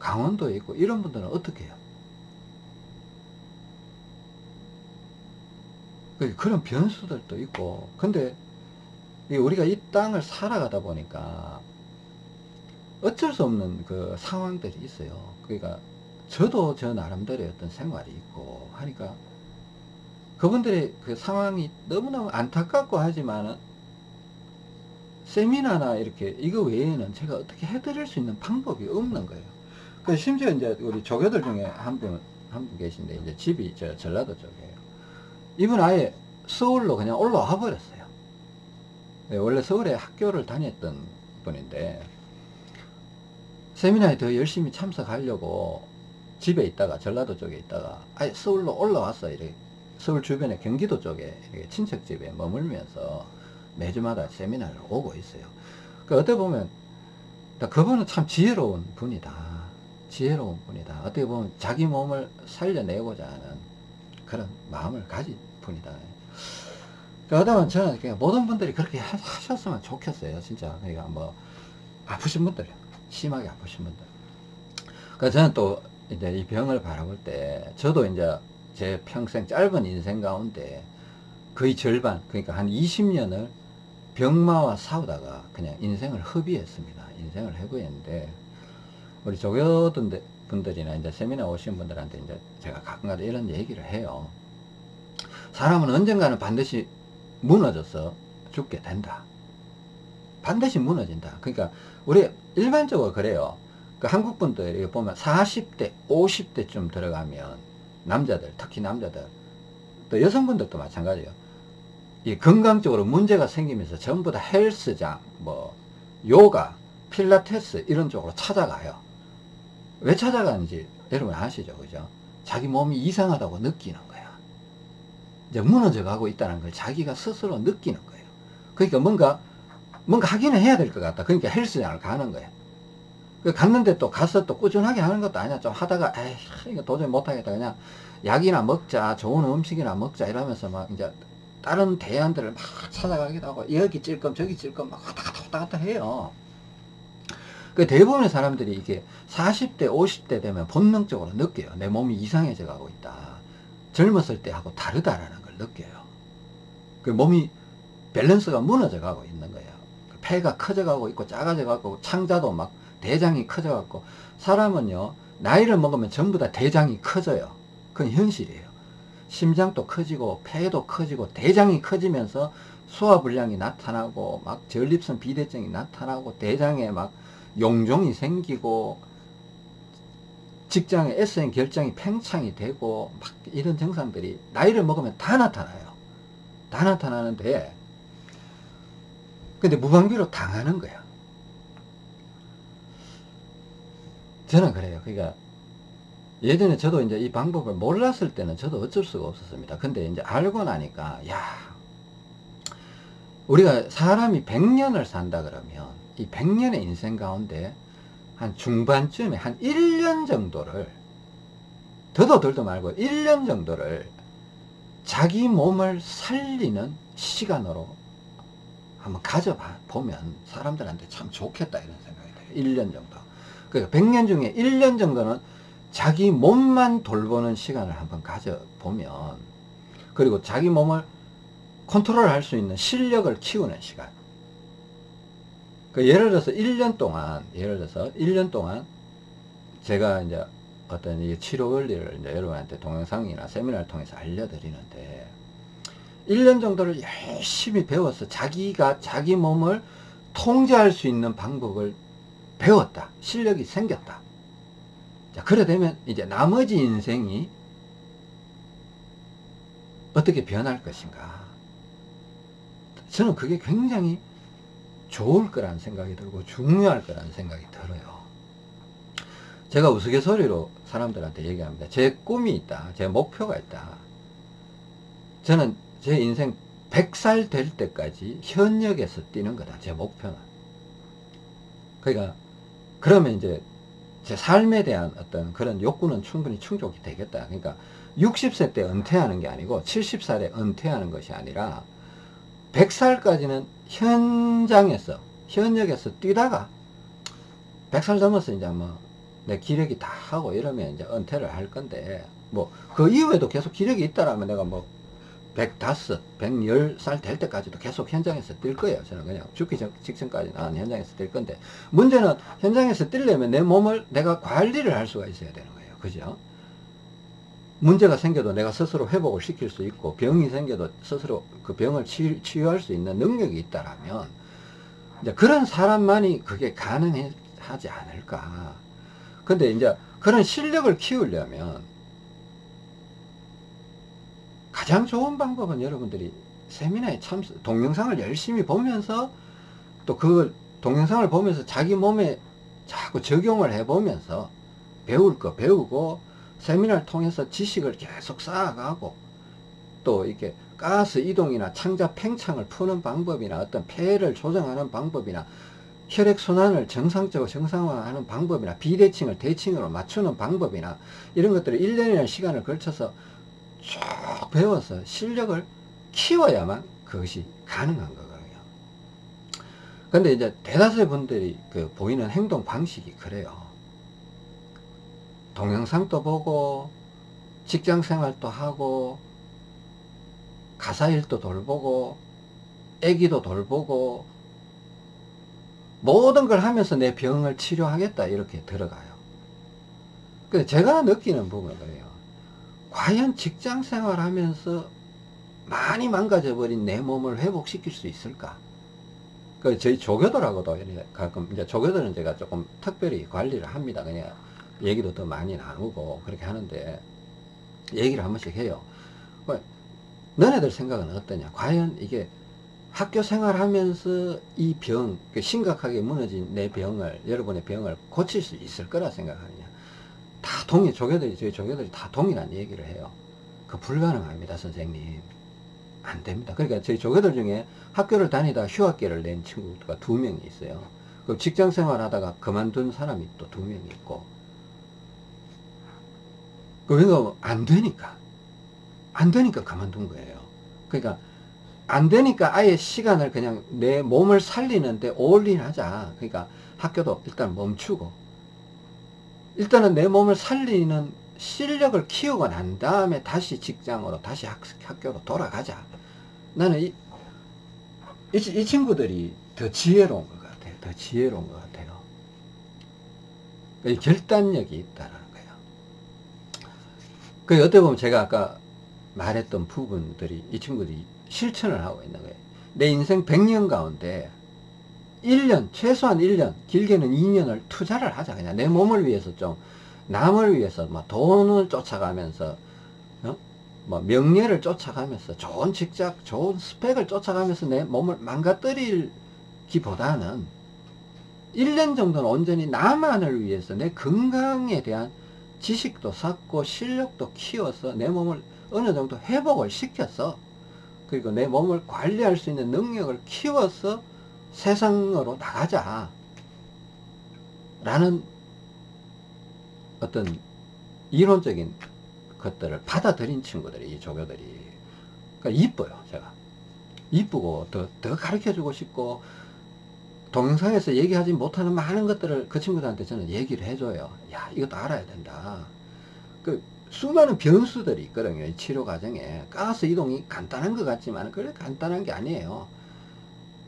강원도 있고, 이런 분들은 어떻게 해요? 그, 그런 변수들도 있고, 근데 우리가 이 땅을 살아가다 보니까 어쩔 수 없는 그 상황들이 있어요. 그러니까 저도 저 나름대로의 어떤 생활이 있고 하니까 그분들의 그 상황이 너무너무 안타깝고 하지만은 세미나나 이렇게 이거 외에는 제가 어떻게 해드릴 수 있는 방법이 없는 거예요. 그 심지어 이제 우리 조교들 중에 한 분, 한 분 계신데 이제 집이 저 전라도 쪽이에요. 이분 아예 서울로 그냥 올라와 버렸어요. 네, 원래 서울에 학교를 다녔던 분인데 세미나에 더 열심히 참석하려고 집에 있다가 전라도 쪽에 있다가 아예 서울로 올라왔어 이렇게 서울 주변에 경기도 쪽에 친척 집에 머물면서 매주마다 세미나를 오고 있어요. 그 어떻게 보면 그분은 참 지혜로운 분이다. 지혜로운 분이다. 어떻게 보면 자기 몸을 살려내고자 하는 그런 마음을 가진 분이다. 그러다 저는 그냥 모든 분들이 그렇게 하- 하셨으면 좋겠어요. 진짜. 그러니까 뭐, 아프신 분들, 심하게 아프신 분들. 그래서 저는 또 이제 이 병을 바라볼 때, 저도 이제 제 평생 짧은 인생 가운데 거의 절반, 그러니까 한 20년을 병마와 싸우다가 그냥 인생을 허비했습니다. 인생을 해고했는데, 우리 조교들 분들이나 이제 세미나 오신 분들한테 이제 제가 가끔가다 이런 얘기를 해요. 사람은 언젠가는 반드시 무너져서 죽게 된다. 반드시 무너진다. 그러니까 우리 일반적으로 그래요. 그 한국 분들이 보면 40대, 50대쯤 들어가면 남자들, 특히 남자들, 또 여성분들도 마찬가지예요. 이 건강적으로 문제가 생기면서 전부 다 헬스장, 뭐 요가, 필라테스 이런 쪽으로 찾아가요. 왜 찾아가는지 여러분 아시죠? 그죠? 자기 몸이 이상하다고 느끼는 거야. 이제 무너져 가고 있다는 걸 자기가 스스로 느끼는 거예요. 그러니까 뭔가, 뭔가 하기는 해야 될 것 같다. 그러니까 헬스장을 가는 거야. 그 갔는데 또 가서 또 꾸준하게 하는 것도 아니야. 좀 하다가, 에이, 이거 도저히 못하겠다. 그냥 약이나 먹자, 좋은 음식이나 먹자 이러면서 막 이제 다른 대안들을 막 찾아가기도 하고, 여기 찔끔 저기 찔끔 막 왔다 갔다 왔다 갔다 해요. 그 대부분의 사람들이 이게 40대, 50대 되면 본능적으로 느껴요. 내 몸이 이상해져 가고 있다. 젊었을 때하고 다르다라는 걸 느껴요. 그 몸이 밸런스가 무너져 가고 있는 거예요. 그 폐가 커져 가고 있고 작아져 가고 창자도 막 대장이 커져 갖고 사람은요 나이를 먹으면 전부 다 대장이 커져요. 그건 현실이에요. 심장도 커지고 폐도 커지고 대장이 커지면서 소화불량이 나타나고 막 전립선 비대증이 나타나고 대장에 막 용종이 생기고 직장에 S행 결장이 팽창이 되고 막 이런 증상들이 나이를 먹으면 다 나타나요. 다 나타나는데 근데 무방비로 당하는 거야. 저는 그래요. 그러니까 예전에 저도 이제 이 방법을 몰랐을 때는 저도 어쩔 수가 없었습니다. 근데 이제 알고 나니까 야 우리가 사람이 100년을 산다 그러면 이 100년의 인생 가운데 한 중반쯤에 한 1년 정도를 더도 덜도 말고 1년 정도를 자기 몸을 살리는 시간으로 한번 가져보면 사람들한테 참 좋겠다 이런 생각이 돼요. 1년 정도. 그러니까 100년 중에 1년 정도는 자기 몸만 돌보는 시간을 한번 가져보면 그리고 자기 몸을 컨트롤 할 수 있는 실력을 키우는 시간. 그 예를 들어서 1년 동안, 예를 들어서 1년 동안 제가 이제 어떤 이 치료 원리를 이제 여러분한테 동영상이나 세미나를 통해서 알려드리는데 1년 정도를 열심히 배워서 자기가 자기 몸을 통제할 수 있는 방법을 배웠다. 실력이 생겼다. 자, 그래 되면 이제 나머지 인생이 어떻게 변할 것인가. 저는 그게 굉장히 좋을 거라는 생각이 들고 중요할 거라는 생각이 들어요. 제가 우스갯소리로 사람들한테 얘기합니다. 제 꿈이 있다. 제 목표가 있다. 저는 제 인생 100살 될 때까지 현역에서 뛰는 거다. 제 목표는. 그러니까 그러면 이제 제 삶에 대한 어떤 그런 욕구는 충분히 충족이 되겠다. 그러니까 60세 때 은퇴하는 게 아니고 70살에 은퇴하는 것이 아니라 100살까지는 현장에서 현역에서 뛰다가 100살 넘어서 이제 뭐 내 기력이 다 하고 이러면 이제 은퇴를 할 건데 뭐 그 이후에도 계속 기력이 있다라면 내가 뭐 105, 110살 될 때까지도 계속 현장에서 뛸 거예요. 저는 그냥 죽기 전, 직전까지 는 현장에서 뛸 건데 문제는 현장에서 뛰려면 내 몸을 내가 관리를 할 수가 있어야 되는 거예요. 그죠? 문제가 생겨도 내가 스스로 회복을 시킬 수 있고 병이 생겨도 스스로 그 병을 치, 치유할 수 있는 능력이 있다라면 이제 그런 사람만이 그게 가능하지 않을까. 근데 이제 그런 실력을 키우려면 가장 좋은 방법은 여러분들이 세미나에 참석, 동영상을 열심히 보면서 또 그 동영상을 보면서 자기 몸에 자꾸 적용을 해 보면서 배울 거 배우고 세미나를 통해서 지식을 계속 쌓아가고 또 이렇게 가스 이동이나 창자 팽창을 푸는 방법이나 어떤 폐를 조정하는 방법이나 혈액순환을 정상적으로 정상화하는 방법이나 비대칭을 대칭으로 맞추는 방법이나 이런 것들을 1년이라는 시간을 걸쳐서 쭉 배워서 실력을 키워야만 그것이 가능한 거거든요. 근데 이제 대다수의 분들이 그 보이는 행동 방식이 그래요. 동영상도 보고, 직장 생활도 하고, 가사 일도 돌보고, 애기도 돌보고, 모든 걸 하면서 내 병을 치료하겠다 이렇게 들어가요. 근데 제가 느끼는 부분은 그래요. 과연 직장 생활하면서 많이 망가져버린 내 몸을 회복시킬 수 있을까? 그 저희 조교들하고도 가끔 이제 조교들은 제가 조금 특별히 관리를 합니다. 그냥 얘기도 더 많이 나누고 그렇게 하는데 얘기를 한 번씩 해요. 그 너네들 생각은 어떠냐? 과연 이게 학교 생활하면서 이 병, 그 심각하게 무너진 내 병을, 여러분의 병을 고칠 수 있을 거라 생각하느냐. 다 동의, 조교들이, 저희 조교들이 다 동일한 얘기를 해요. 그 불가능합니다, 선생님. 안 됩니다. 그러니까 저희 조교들 중에 학교를 다니다 휴학계를 낸 친구가 두 명이 있어요. 그 직장 생활 하다가 그만둔 사람이 또 두 명이 있고. 그러니까 안 되니까. 안 되니까 그만둔 거예요. 그러니까 안 되니까 아예 시간을 그냥 내 몸을 살리는데 올인하자. 그러니까 학교도 일단 멈추고 일단은 내 몸을 살리는 실력을 키우고 난 다음에 다시 직장으로 다시 학, 학교로 돌아가자. 나는 이, 이, 이 친구들이 더 지혜로운 것 같아요. 더 지혜로운 것 같아요. 이 결단력이 있다라는 거예요. 그 어떻게 보면 제가 아까 말했던 부분들이 이 친구들이 실천을 하고 있는 거예요. 내 인생 100년 가운데 1년, 최소한 1년, 길게는 2년을 투자를 하자. 그냥 내 몸을 위해서 좀, 남을 위해서 막 돈을 쫓아가면서, 어? 뭐 명예를 쫓아가면서, 좋은 직장, 좋은 스펙을 쫓아가면서 내 몸을 망가뜨리기보다는 1년 정도는 온전히 나만을 위해서 내 건강에 대한 지식도 쌓고 실력도 키워서 내 몸을 어느 정도 회복을 시켰어. 그리고 내 몸을 관리할 수 있는 능력을 키워서 세상으로 나가자. 라는 어떤 이론적인 것들을 받아들인 친구들이, 이 조교들이. 그러니까 이뻐요, 제가. 이쁘고, 더, 더 가르쳐 주고 싶고, 동영상에서 얘기하지 못하는 많은 것들을 그 친구들한테 저는 얘기를 해줘요. 야, 이것도 알아야 된다. 그, 수많은 변수들이 있거든요. 이 치료 과정에. 가스 이동이 간단한 것 같지만, 그래 간단한 게 아니에요.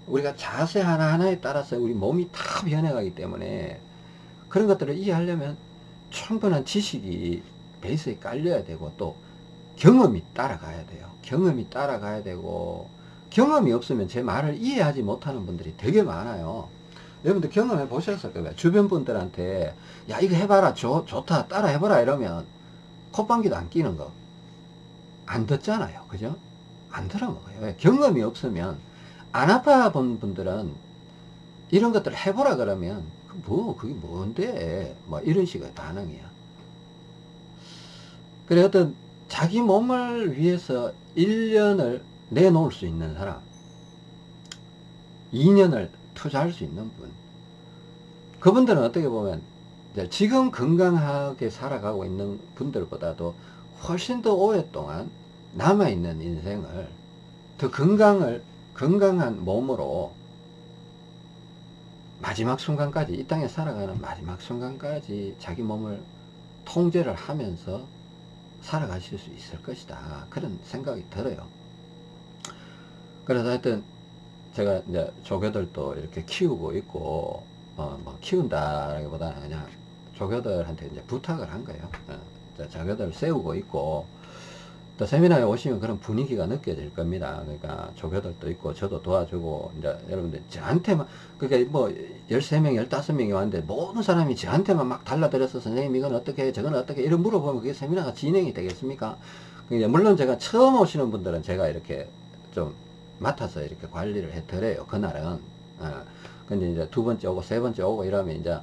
우리가 자세 하나하나에 따라서 우리 몸이 다 변해가기 때문에 그런 것들을 이해하려면 충분한 지식이 베이스에 깔려야 되고 또 경험이 따라가야 돼요. 경험이 따라가야 되고 경험이 없으면 제 말을 이해하지 못하는 분들이 되게 많아요. 여러분들 경험해 보셨을 거예요. 주변 분들한테 야 이거 해봐라 좋, 좋다 따라 해봐라 이러면 콧방귀도 안 끼는 거 안 듣잖아요. 그죠? 안 들어먹어요. 왜? 경험이 없으면 안 아파 본 분들은 이런 것들을 해보라 그러면 뭐 그게 뭔데? 뭐 이런 식의 반응이야. 그래 어떤 자기 몸을 위해서 1년을 내놓을 수 있는 사람 2년을 투자할 수 있는 분 그분들은 어떻게 보면 지금 건강하게 살아가고 있는 분들보다도 훨씬 더 오랫동안 남아있는 인생을 더 건강을 건강한 몸으로 마지막 순간까지 이 땅에 살아가는 마지막 순간까지 자기 몸을 통제를 하면서 살아가실 수 있을 것이다. 그런 생각이 들어요. 그래서 하여튼 제가 이제 조교들도 이렇게 키우고 있고 어 뭐 키운다라기보다는 그냥 조교들한테 이제 부탁을 한 거예요. 어, 조교들 세우고 있고 또 세미나에 오시면 그런 분위기가 느껴질 겁니다. 그러니까 조교들도 있고 저도 도와주고 이제 여러분들 저한테만 그러니까 뭐 13명 15명이 왔는데 모든 사람이 저한테만 막 달라들어서 선생님 이건 어떻게 해 저건 어떻게 해 이런 물어보면 그게 세미나가 진행이 되겠습니까? 그러니까 물론 제가 처음 오시는 분들은 제가 이렇게 좀 맡아서 이렇게 관리를 해 드려요. 그날은. 어. 근데 이제 두 번째 오고 세 번째 오고 이러면 이제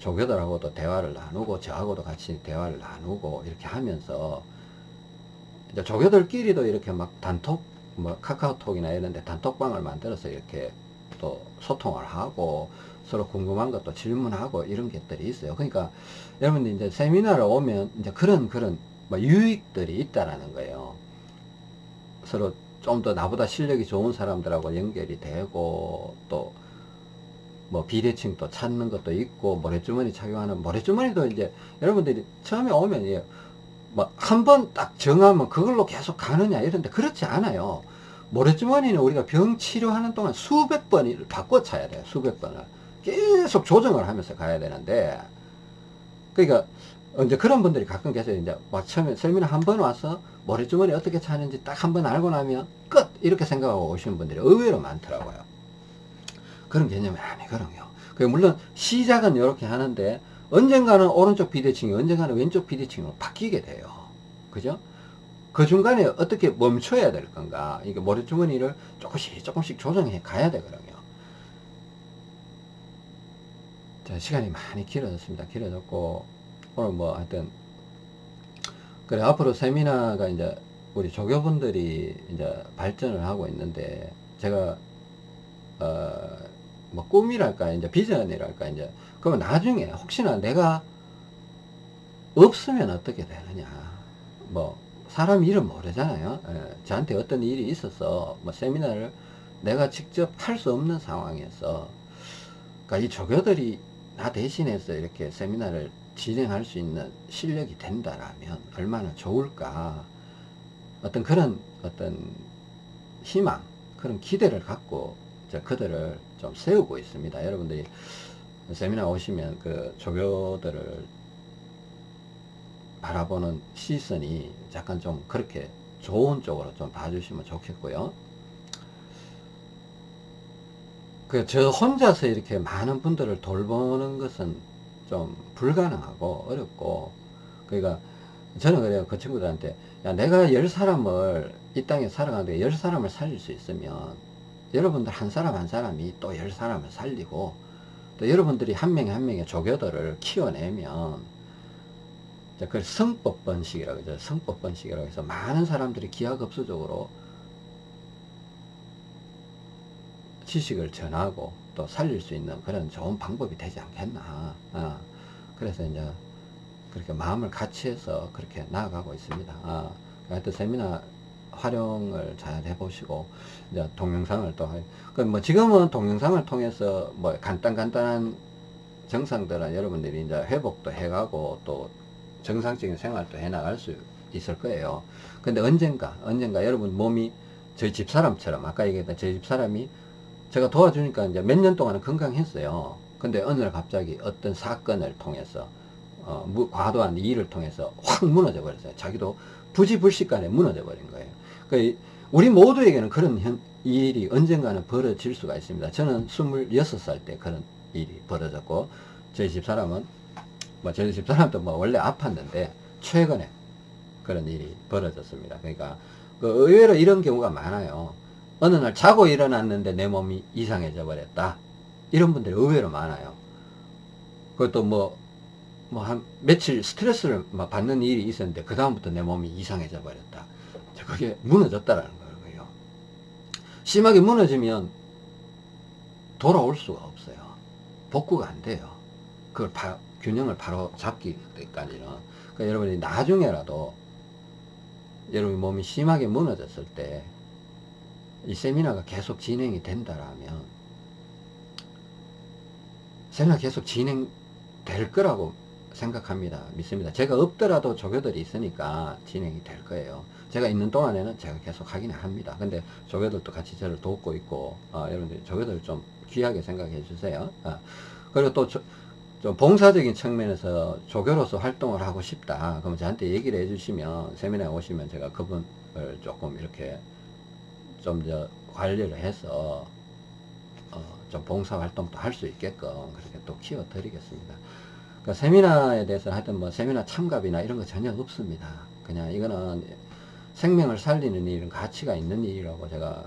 조교들하고도 대화를 나누고 저하고도 같이 대화를 나누고 이렇게 하면서 이제 조교들끼리도 이렇게 막 단톡, 뭐 카카오톡이나 이런 데 단톡방을 만들어서 이렇게 또 소통을 하고 서로 궁금한 것도 질문하고 이런 것들이 있어요. 그러니까 여러분들 이제 세미나를 오면 이제 그런 그런 뭐 유익들이 있다라는 거예요. 서로 좀 더 나보다 실력이 좋은 사람들하고 연결이 되고 또 뭐 비대칭 또 찾는 것도 있고 모래주머니 착용하는 모래주머니도 이제 여러분들이 처음에 오면 예, 뭐 한 번 딱 정하면 그걸로 계속 가느냐 이런데 그렇지 않아요. 모래주머니는 우리가 병 치료하는 동안 수백 번을 바꿔 차야 돼요. 수백 번을 계속 조정을 하면서 가야 되는데 그러니까 이제 그런 분들이 가끔 계세요. 이제 막 처음에 세미나 한번 와서 모래주머니 어떻게 차는지 딱 한 번 알고 나면 끝! 이렇게 생각하고 오시는 분들이 의외로 많더라고요. 그런 개념이 아니거든요. 그 물론 시작은 이렇게 하는데 언젠가는 오른쪽 비대칭이 언젠가는 왼쪽 비대칭으로 바뀌게 돼요. 그죠? 그 중간에 어떻게 멈춰야 될 건가. 이게 모래주머니를 조금씩 조금씩 조정해 가야 되거든요. 자, 시간이 많이 길어졌습니다. 길어졌고, 오늘 뭐 하여튼, 그래, 앞으로 세미나가 이제 우리 조교분들이 이제 발전을 하고 있는데, 제가, 어, 뭐 꿈이랄까, 이제 비전이랄까, 이제, 그러면 나중에 혹시나 내가 없으면 어떻게 되느냐. 뭐, 사람 이름 모르잖아요. 예, 저한테 어떤 일이 있어서, 뭐, 세미나를 내가 직접 할 수 없는 상황에서, 그러니까 이 조교들이 나 대신해서 이렇게 세미나를 진행할 수 있는 실력이 된다라면 얼마나 좋을까. 어떤 그런 어떤 희망, 그런 기대를 갖고 저 그들을 좀 세우고 있습니다. 여러분들이 세미나 오시면 그 조교들을 바라보는 시선이 약간 좀 그렇게 좋은 쪽으로 좀 봐주시면 좋겠고요. 그 저 혼자서 이렇게 많은 분들을 돌보는 것은 좀 불가능하고 어렵고 그러니까 저는 그래요 그 친구들한테 야 내가 열 사람을 이 땅에 살아가는데 열 사람을 살릴 수 있으면 여러분들 한 사람 한 사람이 또 열 사람을 살리고 또 여러분들이 한 명에 한 명의 조교들을 키워내면 그 성법 번식이라고 하죠 성법 번식이라고 해서 많은 사람들이 기하급수적으로 지식을 전하고 또 살릴 수 있는 그런 좋은 방법이 되지 않겠나. 어. 그래서 이제 그렇게 마음을 같이 해서 그렇게 나아가고 있습니다. 어. 하여튼 세미나 활용을 잘 해보시고 이제 동영상을 또 그뭐 지금은 동영상을 통해서 뭐 간단 간단한 정상들은 여러분들이 이제 회복도 해가고 또 정상적인 생활도 해 나갈 수 있을 거예요. 근데 언젠가 언젠가 여러분 몸이 저희 집사람처럼 아까 얘기했던 저희 집사람이 제가 도와주니까 이제 몇 년 동안은 건강했어요. 근데 어느 날 갑자기 어떤 사건을 통해서 어, 무, 과도한 일을 통해서 확 무너져 버렸어요. 자기도 부지불식간에 무너져 버린 거예요. 그 우리 모두에게는 그런 현, 일이 언젠가는 벌어질 수가 있습니다. 저는 26살 때 그런 일이 벌어졌고 저희 집사람은 뭐 저희 집사람도 뭐 원래 아팠는데 최근에 그런 일이 벌어졌습니다. 그러니까 그 의외로 이런 경우가 많아요. 어느 날 자고 일어났는데 내 몸이 이상해져 버렸다. 이런 분들이 의외로 많아요. 그것도 뭐, 뭐 한 며칠 스트레스를 받는 일이 있었는데, 그다음부터 내 몸이 이상해져 버렸다. 그게 무너졌다라는 거예요. 심하게 무너지면 돌아올 수가 없어요. 복구가 안 돼요. 그걸 바, 균형을 바로 잡기까지는. 그러니까 여러분이 나중에라도 여러분 몸이 심하게 무너졌을 때 이 세미나가 계속 진행이 된다라면 세미나 계속 진행될 거라고 생각합니다. 믿습니다. 제가 없더라도 조교들이 있으니까 진행이 될 거예요. 제가 있는 동안에는 제가 계속 하기는 합니다. 근데 조교들도 같이 저를 돕고 있고, 어, 여러분들 조교들 좀 귀하게 생각해 주세요. 어. 그리고 또 조, 좀 봉사적인 측면에서 조교로서 활동을 하고 싶다. 그럼 저한테 얘기를 해주시면 세미나에 오시면 제가 그분을 조금 이렇게 좀더 관리를 해서 어, 좀 봉사활동도 할 수 있게끔 그렇게 또 키워 드리겠습니다. 그러니까 세미나에 대해서 하여튼 뭐 세미나 참가비나 이런 거 전혀 없습니다. 그냥 이거는 생명을 살리는 일은 가치가 있는 일이라고 제가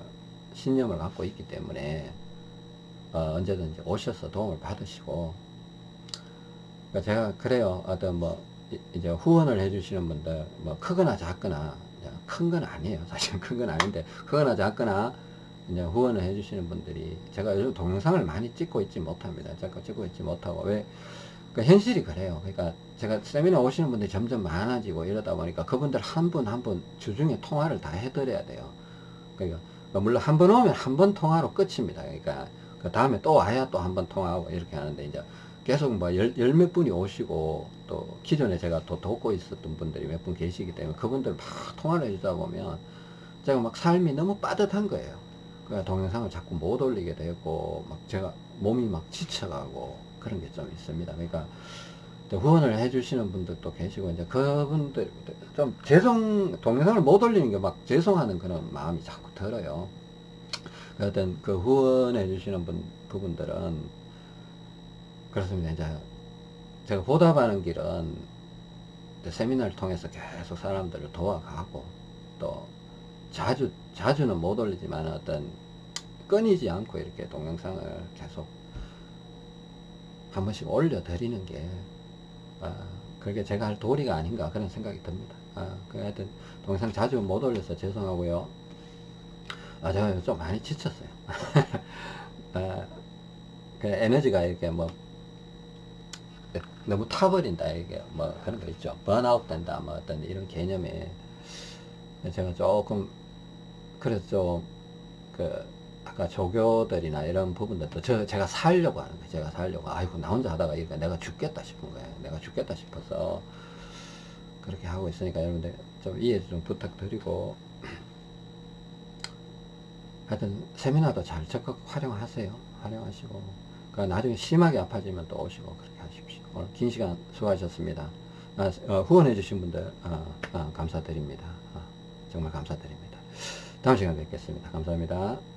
신념을 갖고 있기 때문에 어, 언제든지 오셔서 도움을 받으시고 그러니까 제가 그래요. 어떤 뭐 이제 후원을 해주시는 분들 뭐 크거나 작거나 큰 건 아니에요. [laughs] 사실 큰 건 아닌데 크거나 작거나 이제 후원을 해주시는 분들이 제가 요즘 동영상을 많이 찍고 있지 못합니다. 자꾸 찍고 있지 못하고 왜? 그 현실이 그래요. 그러니까 제가 세미나 오시는 분들이 점점 많아지고 이러다 보니까 그분들 한 분 한 분 주중에 통화를 다 해드려야 돼요. 그러니까 물론 한 번 오면 한 번 통화로 끝입니다. 그러니까 그 다음에 또 와야 또 한 번 통화하고 이렇게 하는데 이제 계속 뭐열 몇 분이 오시고 또 기존에 제가 또 돕고 있었던 분들이 몇 분 계시기 때문에 그분들 막 통화를 해주다 보면 제가 막 삶이 너무 빠듯한 거예요. 그 동영상을 자꾸 못 올리게 되고 막 제가 몸이 막 지쳐가고 그런 게 좀 있습니다. 그러니까 또 후원을 해주시는 분들도 계시고 이제 그분들 좀 죄송 동영상을 못 올리는 게 막 죄송하는 그런 마음이 자꾸 들어요. 어떤 그 후원해 주시는 분 부분들은 그렇습니다. 이제 제가 보답하는 길은 세미나를 통해서 계속 사람들을 도와가고 또 자주 자주는 못 올리지만 어떤 끊이지 않고 이렇게 동영상을 계속 한 번씩 올려드리는 게 아, 그게 제가 할 도리가 아닌가 그런 생각이 듭니다. 아, 그 하여튼 동영상 자주 못 올려서 죄송하고요. 아, 제가 좀 많이 지쳤어요. [laughs] 아, 그 에너지가 이렇게 뭐 너무 타버린다 이게 뭐 그런 거 있죠. 번아웃 된다 뭐 어떤 이런 개념에 제가 조금 그래서 좀그 아까 조교들이나 이런 부분들도 저 제가 살려고 하는 거예요. 제가 살려고 아이고 나 혼자 하다가 이거 내가 죽겠다 싶은 거예요. 내가 죽겠다 싶어서 그렇게 하고 있으니까 여러분들 좀 이해 좀 부탁드리고 하여튼 세미나도 잘 적극 활용하세요. 활용하시고 그 나중에 심하게 아파지면 또 오시고 그렇게 하십시오. 오늘 긴 시간 수고하셨습니다. 아, 어, 후원해 주신 분들 어, 어, 감사드립니다. 어, 정말 감사드립니다. 다음 시간에 뵙겠습니다. 감사합니다.